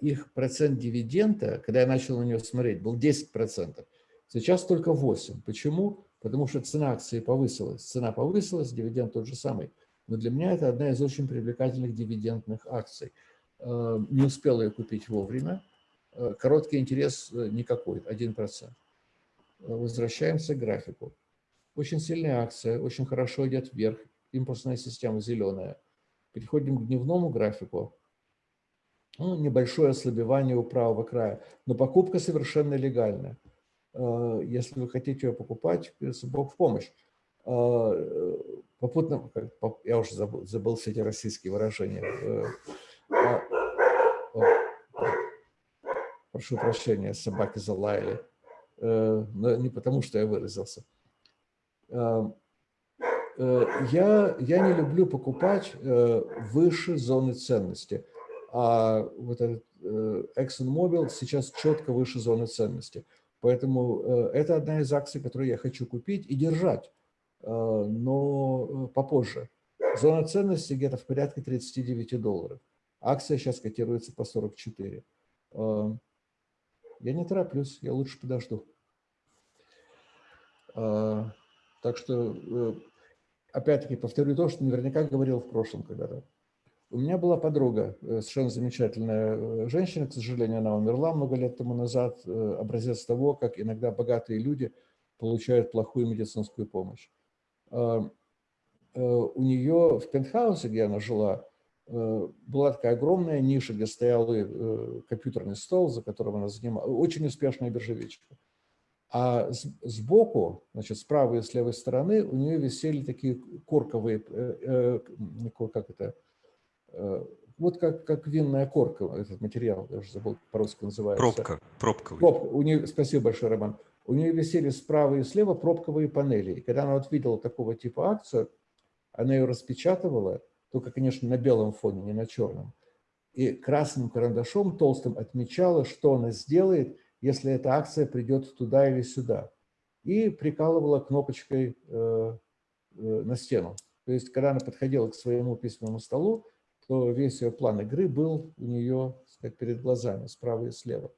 Их процент дивиденда, когда я начал на нее смотреть, был 10%. Сейчас только 8%. Почему? Потому что цена акции повысилась. Цена повысилась, дивиденд тот же самый. Но для меня это одна из очень привлекательных дивидендных акций – Э, не успел ее купить вовремя. Э, короткий интерес э, никакой, 1%. Возвращаемся к графику. Очень сильная акция, очень хорошо идет вверх, импульсная система зеленая. Переходим к дневному графику. Ну, небольшое ослабевание у правого края, но покупка совершенно легальная. Если вы хотите ее покупать, Бог в помощь. Попутно, я уже забыл, забыл все эти российские выражения. А, прошу прощения, собаки залаяли. Э, но не потому, что я выразился. Э, э, я, я не люблю покупать выше зоны ценности. А вот этот ExxonMobil сейчас четко выше зоны ценности. Поэтому это одна из акций, которую я хочу купить и держать, но попозже. Зона ценности где-то в порядке 39 долларов. Акция сейчас котируется по 44. Я не тороплюсь, я лучше подожду. Так что, э, опять-таки, повторю то, что наверняка говорил в прошлом когда-то. У меня была подруга, э, совершенно замечательная э, женщина, к сожалению, она умерла много лет тому назад, образец того, как иногда богатые люди получают плохую медицинскую помощь. А, у нее в пентхаусе, где она жила, была такая огромная ниша, где стоял компьютерный стол, за которым она занималась. Очень успешная биржевичка. А сбоку, значит, с правой и с левой стороны у нее висели такие корковые, э, как это, вот как, как винная корка, этот материал, я уже забыл, по-русски называется. Пробка, пробковый. Пробка. У нее, спасибо большое, Роман. У нее висели справа и слева пробковые панели. И когда она вот видела такого типа акцию, она ее распечатывала, только, конечно, на белом фоне, не на черном. И красным карандашом толстым отмечала, что она сделает, если эта акция придет туда или сюда. И прикалывала кнопочкой э, э, на стену. То есть, когда она подходила к своему письменному столу, то весь ее план игры был у нее сказать, перед глазами, справа и слева.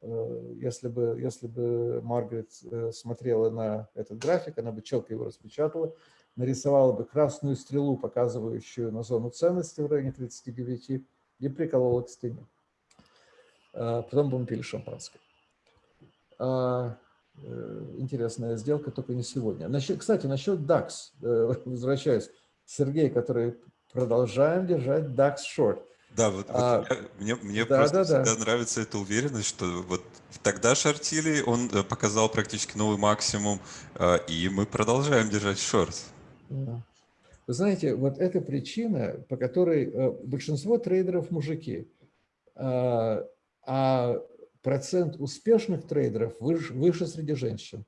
Э, если бы, если бы Маргарет э, смотрела на этот график, она бы четко его распечатала, нарисовала бы красную стрелу, показывающую на зону ценности в районе 39, и приколола к стене. А, потом будем пили шампанское. А, э, интересная сделка, только не сегодня. Насчет, кстати, насчет DAX, э, [LAUGHS] возвращаюсь. Сергей, который продолжаем держать DAX short. Да, вот, а, вот мне, мне да, просто да, всегда да. нравится эта уверенность, что вот тогда шортили, он э, показал практически новый максимум, и мы продолжаем держать шорт. Вы знаете, вот эта причина, по которой большинство трейдеров мужики, а, а процент успешных трейдеров выше, выше среди женщин.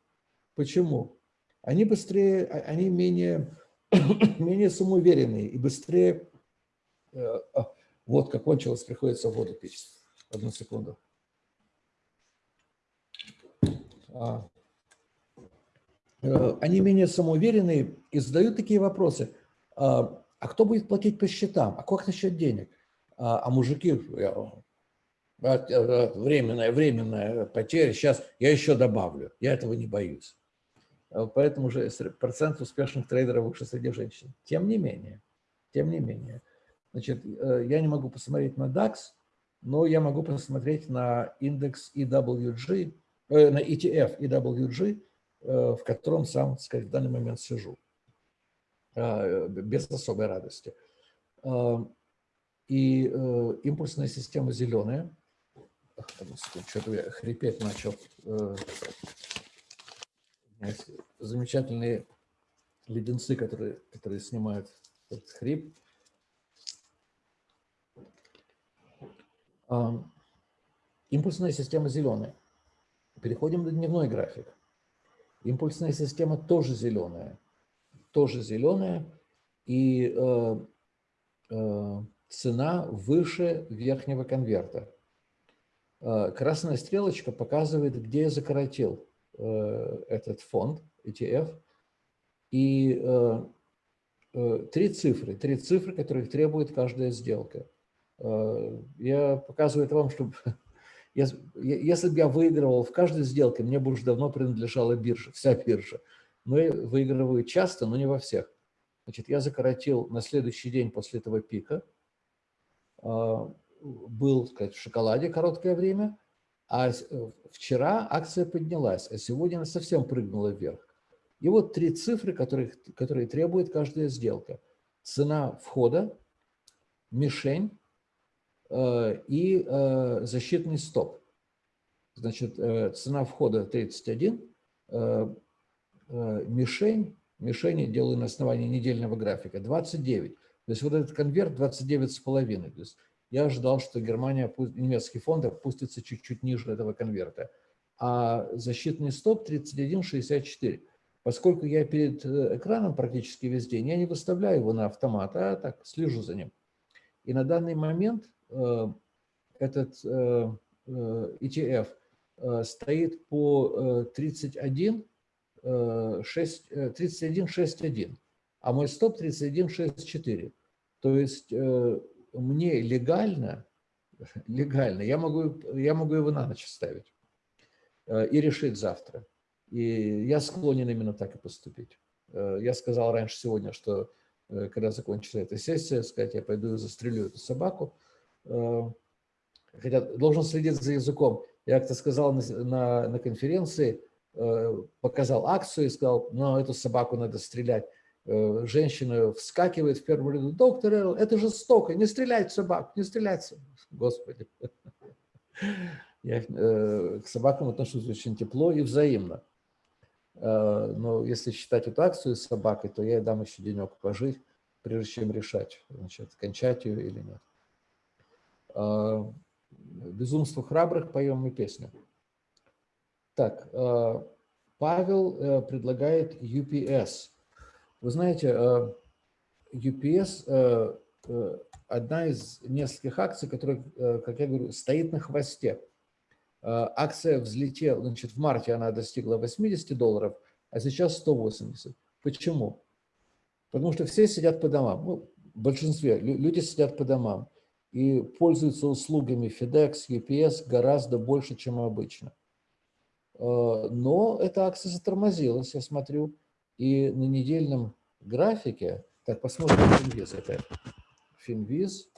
Почему? Они быстрее, а, они менее, [COUGHS] менее самоуверенные и быстрее... Э, а, вот, как кончилось, приходится воду пить. Одну секунду. Э, они менее самоуверенные и задают такие вопросы. А, а кто будет платить по счетам? А как насчет денег? А, а мужики, временная, временная потеря, сейчас я еще добавлю, я этого не боюсь. Э, поэтому же процент успешных трейдеров выше среди женщин. Тем не менее, тем не менее. Значит, э, я не могу посмотреть на DAX, но я могу посмотреть на индекс EWG, на ETF EWG, Э, в котором сам, так сказать, в данный момент сижу, а, без особой радости. И импульсная система зеленая. Что-то я хрипеть начал. Замечательные леденцы, которые, которые снимают этот хрип. Импульсная система зеленая. Переходим на дневной график. Импульсная система тоже зеленая. Тоже зеленая. И э, э, цена выше верхнего конверта. Э, красная стрелочка показывает, где я закоротил э, этот фонд, ETF. И э, три цифры, три цифры, которых требует каждая сделка. Я показываю это вам, чтобы [LAUGHS] Если бы я выигрывал в каждой сделке, мне бы уже давно принадлежала биржа, вся биржа. Но я выигрываю часто, но не во всех. Значит, я закоротил на следующий день после этого пика. Был, сказать, в шоколаде короткое время, а вчера акция поднялась, а сегодня она совсем прыгнула вверх. И вот три цифры, которые, которые требует каждая сделка. Цена входа, мишень Э, и э, защитный стоп. Значит, э, цена входа 31, мишень, мишени делаю на основании недельного графика, 29. То есть вот этот конверт 29,5. То есть я ожидал, что Германия, немецкий фонд опустится чуть-чуть ниже этого конверта. А защитный стоп 31,64. Поскольку я перед экраном практически весь день, я не выставляю его на автомат, а так слежу за ним. И на данный момент Э, этот э, э, ETF стоит по 31, 6, 31, 6, а мой стоп 31, 6, 4. То есть мне легально, [LAUGHS] легально, я могу, я могу его на ночь ставить и решить завтра. И я склонен именно так и поступить. Я сказал раньше сегодня, что когда закончится эта сессия, сказать, я пойду и застрелю эту собаку, Э, хотя должен следить за языком. Я как-то сказал на, на, на конференции, э, показал акцию и сказал, ну, эту собаку надо стрелять. Э, женщина вскакивает в первом ряду, доктор Эрл, это жестоко, не стрелять в собак, не стрелять. [LAUGHS] Господи. [LAUGHS] Я к собакам отношусь очень тепло и взаимно. Но если считать эту акцию с собакой, то я ей дам еще денек пожить, прежде чем решать, значит, кончать ее или нет. «Безумство храбрых» поем мы песню. Так, Павел э, предлагает UPS. Вы знаете, UPS а, э, – одна из нескольких акций, которая, э, как я говорю, стоит на хвосте. Акция взлетела, значит, в марте она достигла 80 долларов, а сейчас 180. Почему? Потому что все сидят по домам. Ну, в большинстве люди сидят по домам и пользуются услугами FedEx, UPS гораздо больше, чем обычно. Э, но эта акция затормозилась, я смотрю, и на недельном графике, так, посмотрим Finviz опять. Finviz,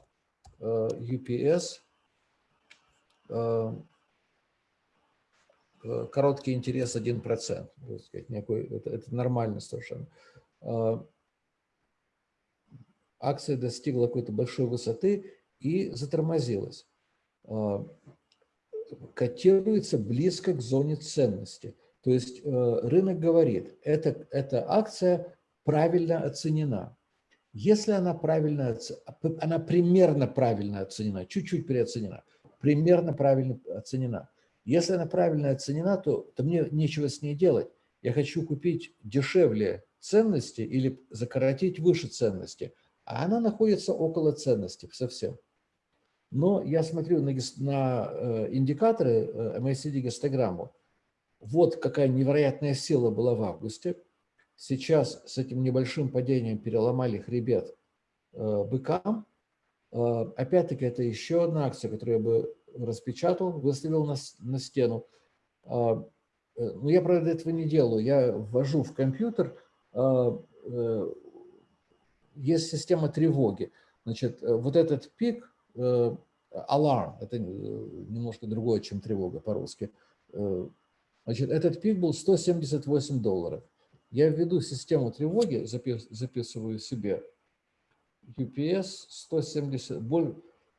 UPS, э, э, короткий интерес 1%. Сказать, некий, это, это нормально совершенно. Акция достигла какой-то большой высоты, и затормозилась. Котируется близко к зоне ценности. То есть э, рынок говорит, эта, эта акция правильно оценена. Если она правильно, она примерно правильно оценена, чуть-чуть переоценена, примерно правильно оценена. Если она правильно оценена, то, то мне нечего с ней делать. Я хочу купить дешевле ценности или закоротить выше ценности, а она находится около ценности совсем. Но я смотрю на, на э, индикаторы MACD-гистограмму. Вот какая невероятная сила была в августе. Сейчас с этим небольшим падением переломали хребет э, быкам. Э, опять-таки, это еще одна акция, которую я бы распечатал, выставил на, на стену. Но я, правда, этого не делаю. Я ввожу в компьютер, есть система тревоги. Значит, вот этот пик Alarm, это немножко другое, чем тревога по-русски. Значит, этот пик был 178 долларов. Я введу систему тревоги, записываю себе UPS 170,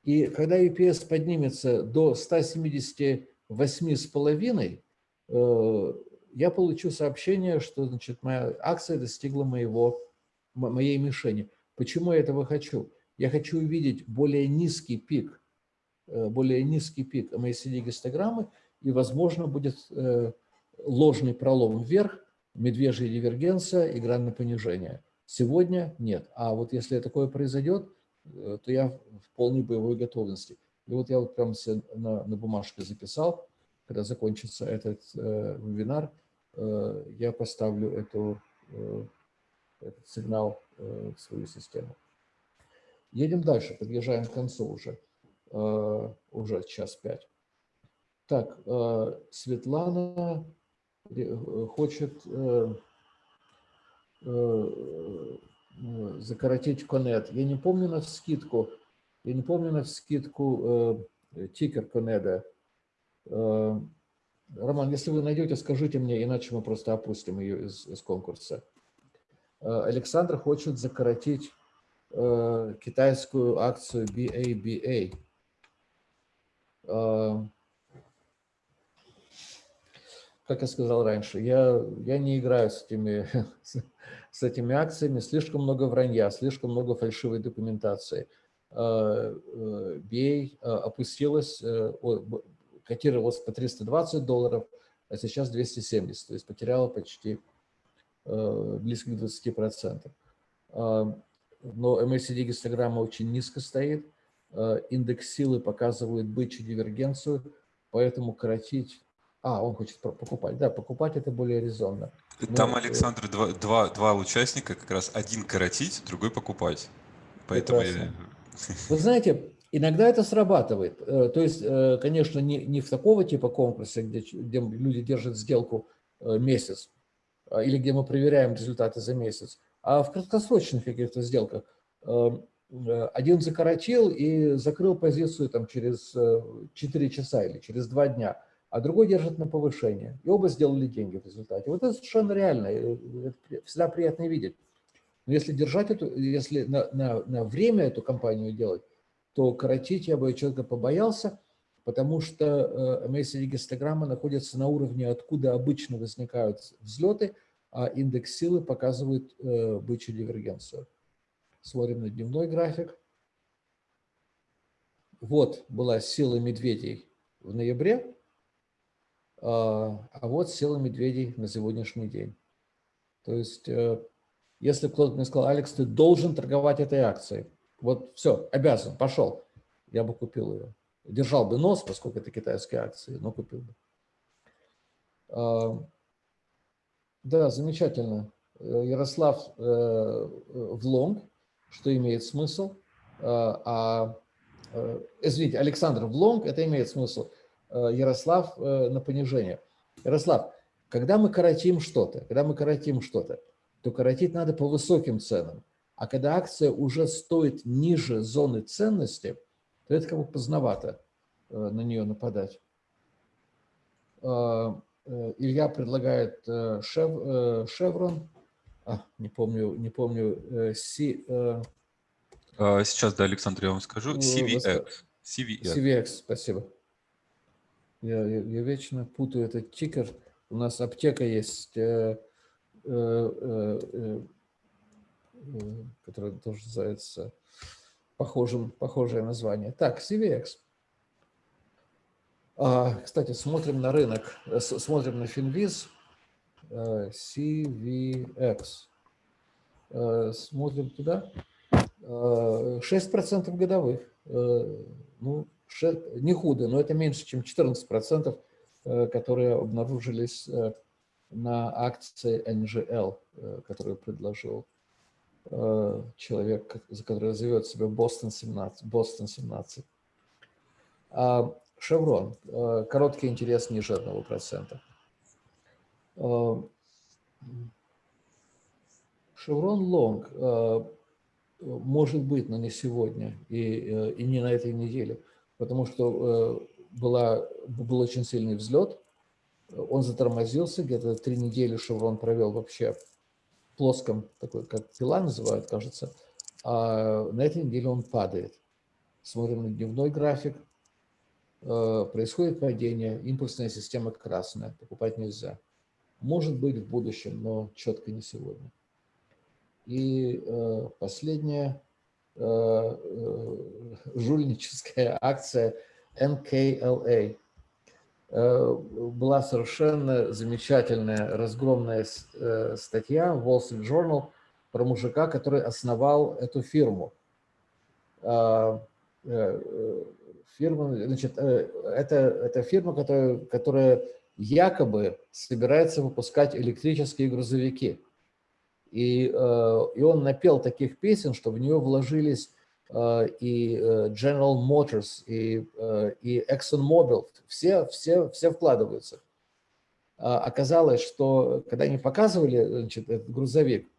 и когда UPS поднимется до 178,5, э, я получу сообщение, что значит, моя акция достигла моего, моей мишени. Почему я этого хочу? Я хочу увидеть более низкий пик, э, более низкий пик MACD-гистограммы, и, возможно, будет э, ложный пролом вверх, медвежья дивергенция и грань на понижение. Сегодня нет. А вот если такое произойдет, э, то я в полной боевой готовности. И вот я вот прямо себе на, на бумажке записал, когда закончится этот э, вебинар, э, я поставлю эту, э, этот сигнал э, в свою систему. Едем дальше, подъезжаем к концу уже, э, уже час пять. Так, э, Светлана э, хочет... Э, закоротить конет. Я не помню на скидку, я не помню на скидку тикер конеда. Роман, если вы найдете, скажите мне, иначе мы просто опустим ее из, из конкурса. Александр хочет закоротить китайскую акцию BABA как я сказал раньше, я, я не играю с этими, [LAUGHS] с этими акциями, слишком много вранья, слишком много фальшивой документации. А, а, опустилась, э, котировалась по 320 долларов, а сейчас 270, то есть потеряла почти э, близко к 20%. Но MACD-гистограмма очень низко стоит, индекс силы показывает бычью дивергенцию, поэтому коротить а, он хочет покупать. Да, покупать это более резонно. Там, Но, э, Александр, два, два, два участника, как раз один коротить, другой покупать. Поэтому я... [LAUGHS] Вы знаете, иногда это срабатывает. Э, то есть, э, конечно, не, не в такого типа конкурса, где, где люди держат сделку месяц, или где мы проверяем результаты за месяц, а в краткосрочных каких-то сделках. Один закоротил и закрыл позицию там, через 4 часа или через 2 дня а другой держит на повышение. И оба сделали деньги в результате. Вот это совершенно реально, это всегда приятно видеть. Но если держать эту, если на, на, на время эту компанию делать, то коротить я бы человека побоялся, потому что э, MACD-гистограмма находится на уровне, откуда обычно возникают взлеты, а индекс силы показывает э, бычью дивергенцию. Смотрим на дневной график. Вот была сила медведей в ноябре, а, а вот сила медведей на сегодняшний день. То есть, э, если кто-то мне сказал, Алекс, ты должен торговать этой акцией, вот все, обязан, пошел, я бы купил ее. Держал бы нос, поскольку это китайские акции, но купил бы. А, да, замечательно. Э, Ярослав э, в лонг, что имеет смысл. А, извините, Александр в лонг, это имеет смысл. Э, Ярослав э, на понижение. Ярослав, когда мы коротим что-то, когда мы коротим что-то, то коротить надо по высоким ценам. А когда акция уже стоит ниже зоны ценности, то это как бы поздновато э, на нее нападать. Илья предлагает шев, шеврон, а, не помню, не помню, си, Сейчас, да, Александр, я вам скажу. CVX. CVX, CVX спасибо. Я, я, я вечно путаю этот тикер. У нас аптека есть, э, э, э, э, э которая тоже называется похожим, похожее название. Так, CVX. А, кстати, смотрим на рынок, э, смотрим на Финвиз. CVX. Смотрим туда. 6% годовых. Ну, не худо, но это меньше, чем 14%, э, которые обнаружились э, на акции NGL, э, которую предложил человек, который зовет себя Бостон 17. Бостон 17. Шеврон. Короткий интерес ниже 1%. Шеврон лонг может быть, но не сегодня и, и не на этой неделе потому что э, была, был очень сильный взлет, он затормозился, где-то три недели Шеврон провел вообще плоском, такой как пила называют, кажется, а на этой неделе он падает. Смотрим на дневной график, э, происходит падение, импульсная система красная, покупать нельзя. Может быть в будущем, но четко не сегодня. И э, последняя жульническая акция NKLA. Была совершенно замечательная разгромная статья в Wall Street Journal про мужика, который основал эту фирму. А, э, э, фирма, значит, э, это, это фирма, которая, которая якобы собирается выпускать электрические грузовики. И, и он напел таких песен, что в нее вложились и General Motors, и, и ExxonMobil, все, все, все вкладываются. А оказалось, что когда они показывали значит, этот грузовик,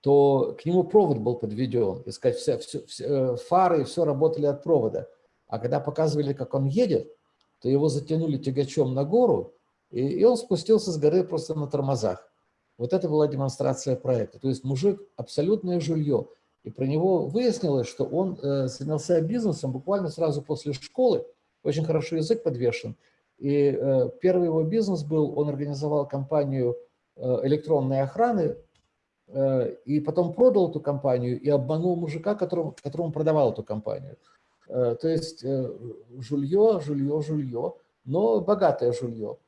то к нему провод был подведен. И сказать, все, все, все, э, фары и все работали от провода. А когда показывали, как он едет, то его затянули тягачом на гору, и, и он спустился с горы просто на тормозах. Вот это была демонстрация проекта. То есть мужик абсолютное жулье. И про него выяснилось, что он э, занялся бизнесом буквально сразу после школы. Очень хорошо язык подвешен. И э, первый его бизнес был, он организовал компанию э, электронной охраны Э, и потом продал эту компанию и обманул мужика, которому, которому продавал эту компанию. Э, то есть э, жулье, жулье, жулье, но богатое жулье.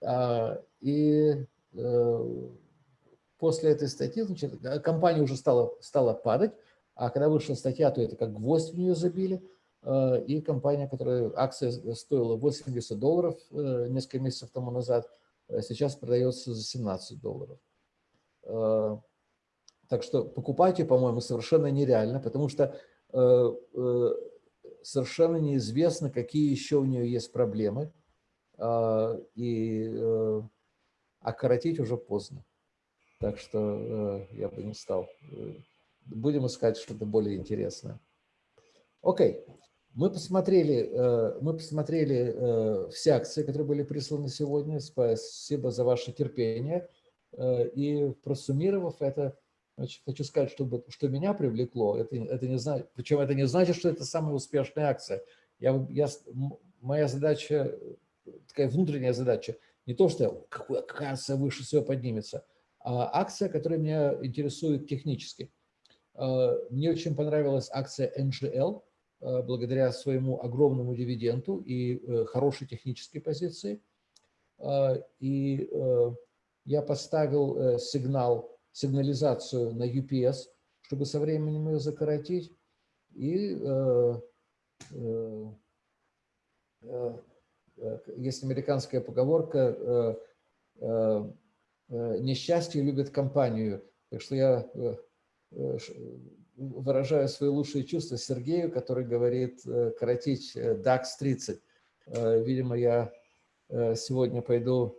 А, и после этой статьи значит, компания уже стала, стала падать, а когда вышла статья, то это как гвоздь в нее забили, и компания, которая акция стоила 80 долларов несколько месяцев тому назад, сейчас продается за 17 долларов. Так что покупать ее, по-моему, совершенно нереально, потому что э, э, совершенно неизвестно, какие еще у нее есть проблемы, э, и э, окоротить уже поздно. Так что э, я бы не стал. Будем искать что-то более интересное. Окей. Мы посмотрели, э, мы посмотрели э, все акции, которые были присланы сегодня. Спасибо за ваше терпение. Э, и просуммировав это, Значит, хочу сказать, что, что меня привлекло, это, это не знаю, причем это не значит, что это самая успешная акция. Я, я, моя задача, такая внутренняя задача, не то, что какая, какая акция выше всего поднимется, а акция, которая меня интересует технически. А, мне очень понравилась акция NGL, а, благодаря своему огромному дивиденду и э, хорошей технической позиции. А, и э, я поставил э, сигнал сигнализацию на UPS, чтобы со временем ее закоротить. И есть американская поговорка э, э, э, «несчастье любит компанию». Так что я э, э выражаю свои лучшие чувства Сергею, который говорит э, коротить DAX 30. Э, видимо, я сегодня пойду,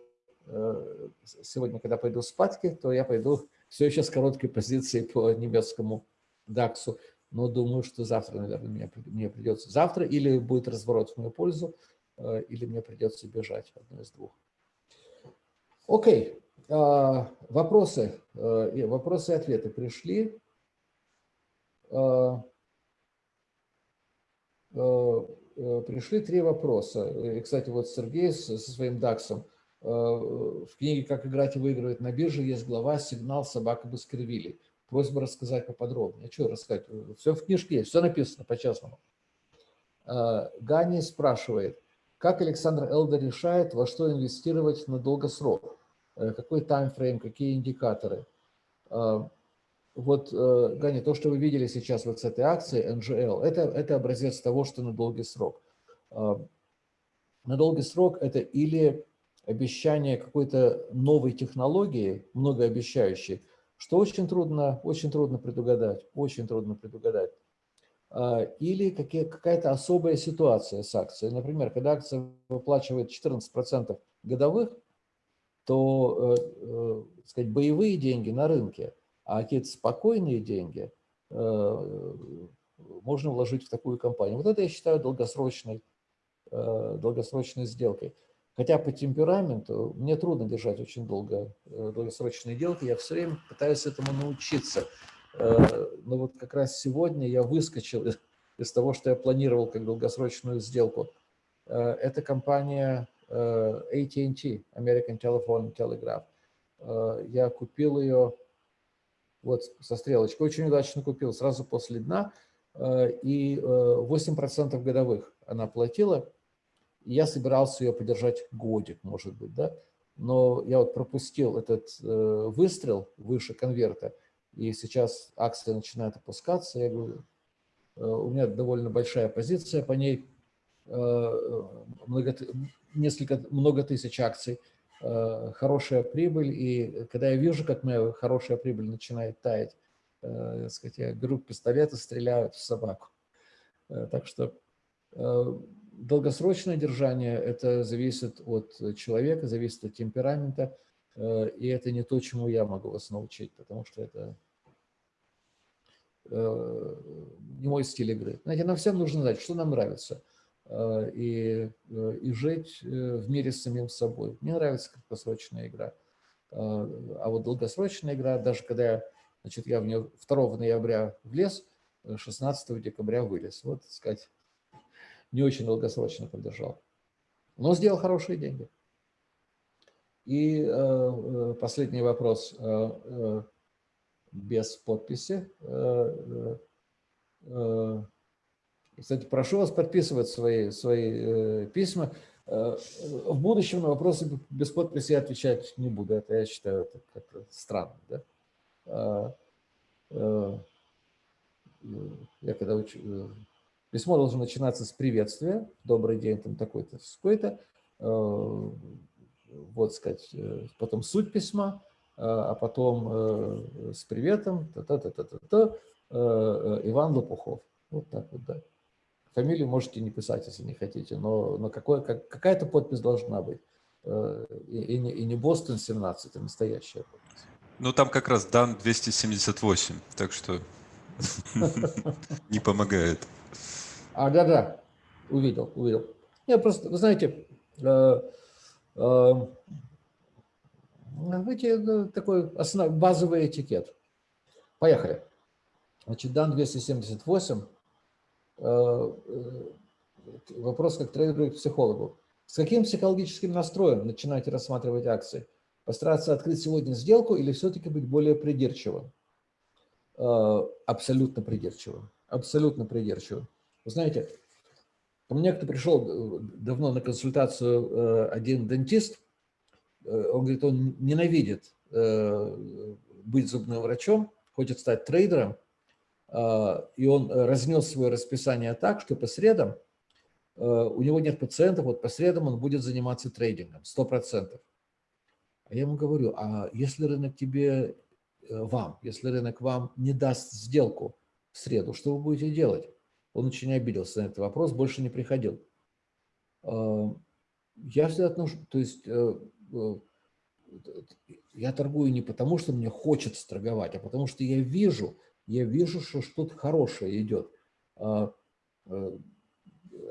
сегодня, когда пойду спадки, то я пойду все еще с короткой позицией по немецкому ДАКСу, но думаю, что завтра, наверное, мне, мне придется завтра или будет разворот в мою пользу, э, или мне придется бежать, одно из двух. Окей, а, вопросы, э, вопросы и ответы пришли. А, э, пришли три вопроса. И, кстати, вот Сергей со своим ДАКСом – Э, в книге «Как играть и выигрывать на бирже» есть глава «Сигнал собака Баскервилей». Просьба рассказать поподробнее. Что рассказать? Все в книжке есть, все написано по-честному. Э, Гани спрашивает, как Александр Элдер решает, во что инвестировать на долгосрок? Э, какой таймфрейм, какие индикаторы? Вот, Гани, то, что вы видели сейчас вот с этой акцией NGL, это, это образец того, что на долгий срок. На долгий срок это или обещание какой-то новой технологии, многообещающей, что очень трудно, очень трудно предугадать, очень трудно предугадать. А, или какая-то особая ситуация с акцией. Например, когда акция выплачивает 14% годовых, то э, э, сказать, боевые деньги на рынке, а какие-то спокойные деньги э, можно вложить в такую компанию. Вот это я считаю долгосрочной, долгосрочной сделкой. Хотя по темпераменту мне трудно держать очень долго долгосрочные сделки, я все время пытаюсь этому научиться. Но вот как раз сегодня я выскочил из того, что я планировал как долгосрочную сделку. Это компания AT&T, American Telephone Telegraph. Я купил ее вот со стрелочкой, очень удачно купил, сразу после дна, и 8% годовых она платила, я собирался ее подержать годик, может быть, да, но я вот пропустил этот э, выстрел выше конверта, и сейчас акция начинает опускаться, я говорю, э, у меня довольно большая позиция по ней, э, много, несколько, много тысяч акций, э, хорошая прибыль, и когда я вижу, как моя хорошая прибыль начинает таять, э, сказать, я беру пистолет и стреляю в собаку. Так что долгосрочное держание – это зависит от человека, зависит от темперамента, и это не то, чему я могу вас научить, потому что это э, не мой стиль игры. Знаете, нам всем нужно знать, что нам нравится, э, и, и жить в мире с самим собой. Мне нравится краткосрочная игра, а вот долгосрочная игра, даже когда я, значит, я в нее 2 ноября влез, 16 декабря вылез. Вот, так сказать, не очень долгосрочно поддержал. Но сделал хорошие деньги. И э, э последний вопрос э, без подписи. Кстати, прошу вас подписывать свои, свои письма. В будущем на вопросы без подписи отвечать не буду. Это я считаю это как-то странно. Да? Э, я когда уч... Письмо должно начинаться с приветствия. Добрый день, там такой-то, такой-то. Э, вот сказать, э, потом суть письма, э, а потом с приветом, та -та -та -та -та -та, Иван Лопухов. Вот так вот, да. Фамилию можете не писать, если не хотите, но, но как, какая-то подпись должна быть. И, и, не, и не Бостон 17, а настоящая подпись. Ну, там как раз дан 278, так что [LAUGHS] не помогает. А, да-да, увидел, увидел. Я просто, вы знаете, э, э, эти, такой основ, базовый этикет. Поехали. Значит, дан 278. Э, э, вопрос как трейдеру психологу. С каким психологическим настроем начинаете рассматривать акции? Постараться открыть сегодня сделку или все-таки быть более придирчивым? Абсолютно придирчивым. Абсолютно придирчивым. Вы знаете, ко мне кто пришел э, давно на консультацию э, один дентист, э, он говорит, он ненавидит быть зубным врачом, хочет стать трейдером, и он разнес свое расписание так, что по средам у него нет пациентов, вот по средам он будет заниматься трейдингом, 100%. А я ему говорю, а если рынок тебе, вам, если рынок вам не даст сделку в среду, что вы будете делать? Он очень обиделся на этот вопрос, больше не приходил. Я всегда отношу, то есть э, э, я торгую не потому, что мне хочется торговать, а потому что я вижу, я вижу, что что-то хорошее идет. А, э,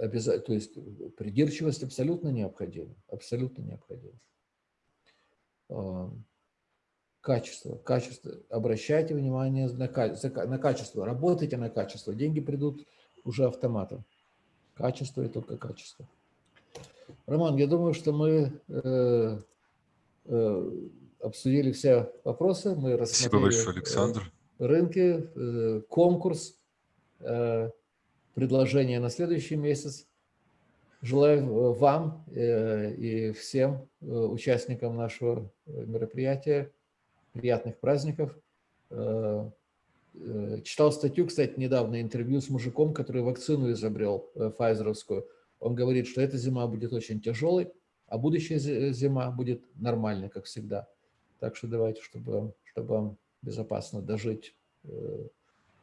то есть придирчивость абсолютно необходима, абсолютно необходима. Качество, качество. Обращайте внимание на, на качество, работайте на качество. Деньги придут уже автоматом. Качество и только качество. Роман, я думаю, что мы э, э, обсудили все вопросы. Мы Спасибо большое, Александр. Э, рынки, э, конкурс, э, предложение на следующий месяц. Желаю э, вам э, и всем э, участникам нашего мероприятия приятных праздников. Э, Э, читал статью, кстати, недавно, интервью с мужиком, который вакцину изобрел, э, файзеровскую. Он говорит, что эта зима будет очень тяжелой, а будущая зима будет нормальной, как всегда. Так что давайте, чтобы, чтобы вам безопасно дожить э,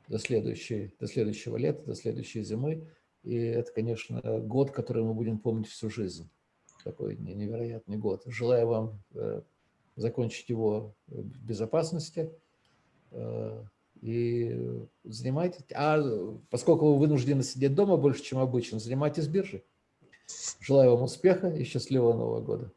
до, следующей, до следующего лета, до следующей зимы. И это, конечно, год, который мы будем помнить всю жизнь. Такой невероятный год. Желаю вам закончить его в безопасности, и занимайтесь. А поскольку вы вынуждены сидеть дома больше, чем обычно, занимайтесь биржей. Желаю вам успеха и счастливого Нового года.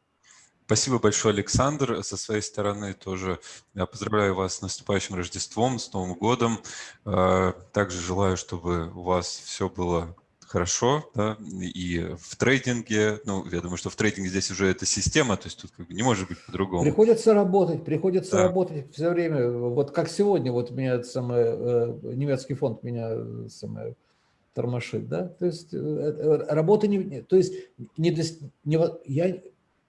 Спасибо большое, Александр. Со своей стороны тоже я поздравляю вас с наступающим Рождеством, с Новым годом. Э, также желаю, чтобы у вас все было хорошо, да, и в трейдинге, ну, я думаю, что в трейдинге здесь уже эта система, то есть тут как бы не может быть по-другому. Приходится работать, приходится да. работать все время, вот как сегодня, вот меня самое, э, немецкий фонд меня самое, тормошит, да, то есть работа не, то есть не, не, я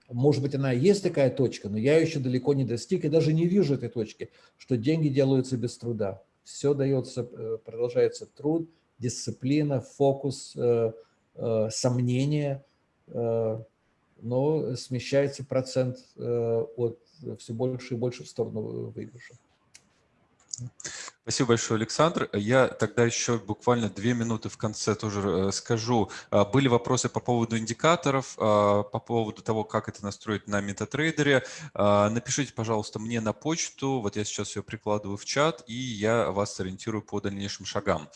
может быть, она есть такая точка, но я еще далеко не достиг и даже не вижу этой точки, что деньги делаются без труда. Все дается, э, продолжается труд, дисциплина, фокус, э, э, сомнения, но смещается процент от все больше и больше в сторону выигрыша. Спасибо большое, Александр. Я тогда еще буквально две минуты в конце тоже э, скажу. А, были вопросы по поводу индикаторов, а, по поводу того, как это настроить на MetaTrader. А, напишите, пожалуйста, мне на почту. Вот я сейчас ее прикладываю в чат, и я вас ориентирую по дальнейшим шагам.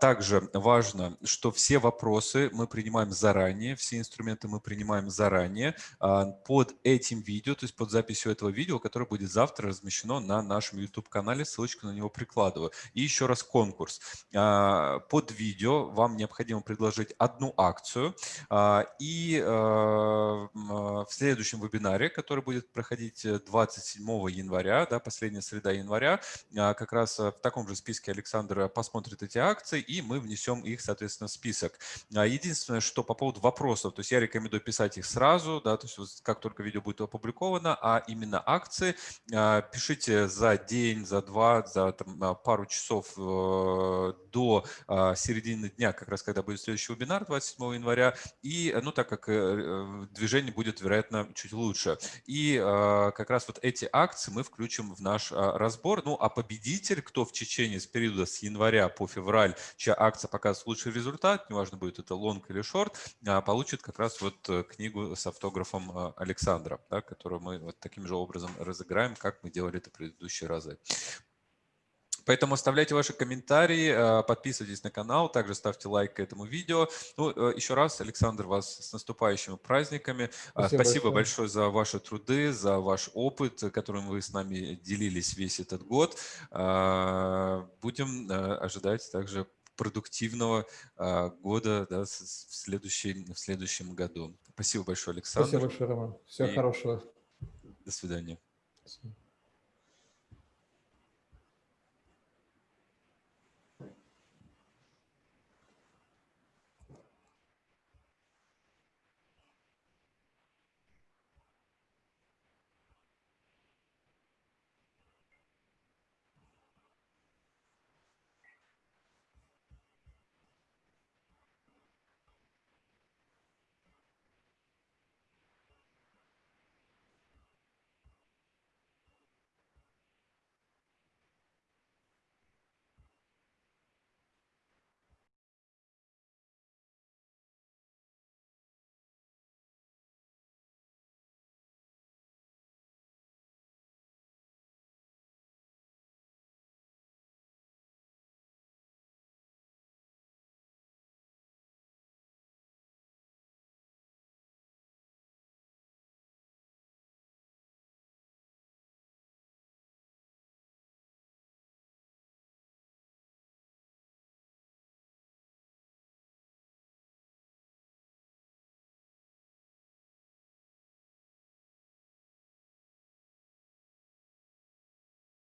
Также важно, что все вопросы мы принимаем заранее, все инструменты мы принимаем заранее под этим видео, то есть под записью этого видео, которое будет завтра размещено на нашем YouTube-канале. Ссылочку на него прикладываю прикладываю. И еще раз конкурс. А, под видео вам необходимо предложить одну акцию. А, и а, в следующем вебинаре, который будет проходить 27 января, да, последняя среда января, как раз в таком же списке Александр посмотрит эти акции, и мы внесем их, соответственно, в список. Единственное, что по поводу вопросов, то есть я рекомендую писать их сразу, да, то есть как только видео будет опубликовано, а именно акции, пишите за день, за два, за там, пару часов э, до а, середины дня, как раз когда будет следующий вебинар 27 января, и, ну, так как э, движение будет, вероятно, чуть лучше. И а, как раз вот эти акции мы включим в наш а, разбор. Ну, а победитель, кто в течение с периода с января по февраль, чья акция показывает лучший результат, неважно, будет это лонг или шорт, получит как раз вот э, книгу с автографом Александра, да, которую мы вот таким же образом разыграем, как мы делали это в предыдущие разы. Поэтому оставляйте ваши комментарии, э, подписывайтесь на канал, также ставьте лайк к этому видео. Ну, э, еще раз, Александр, вас с наступающими праздниками. Э, спасибо, Спасибо большое. большое за ваши труды, за ваш опыт, которым вы с нами делились весь этот год. Будем ожидать также продуктивного года да, в, следующем, в следующем году. Спасибо большое, Александр. Спасибо большое, Роман. Всего И хорошего. До свидания. До свидания.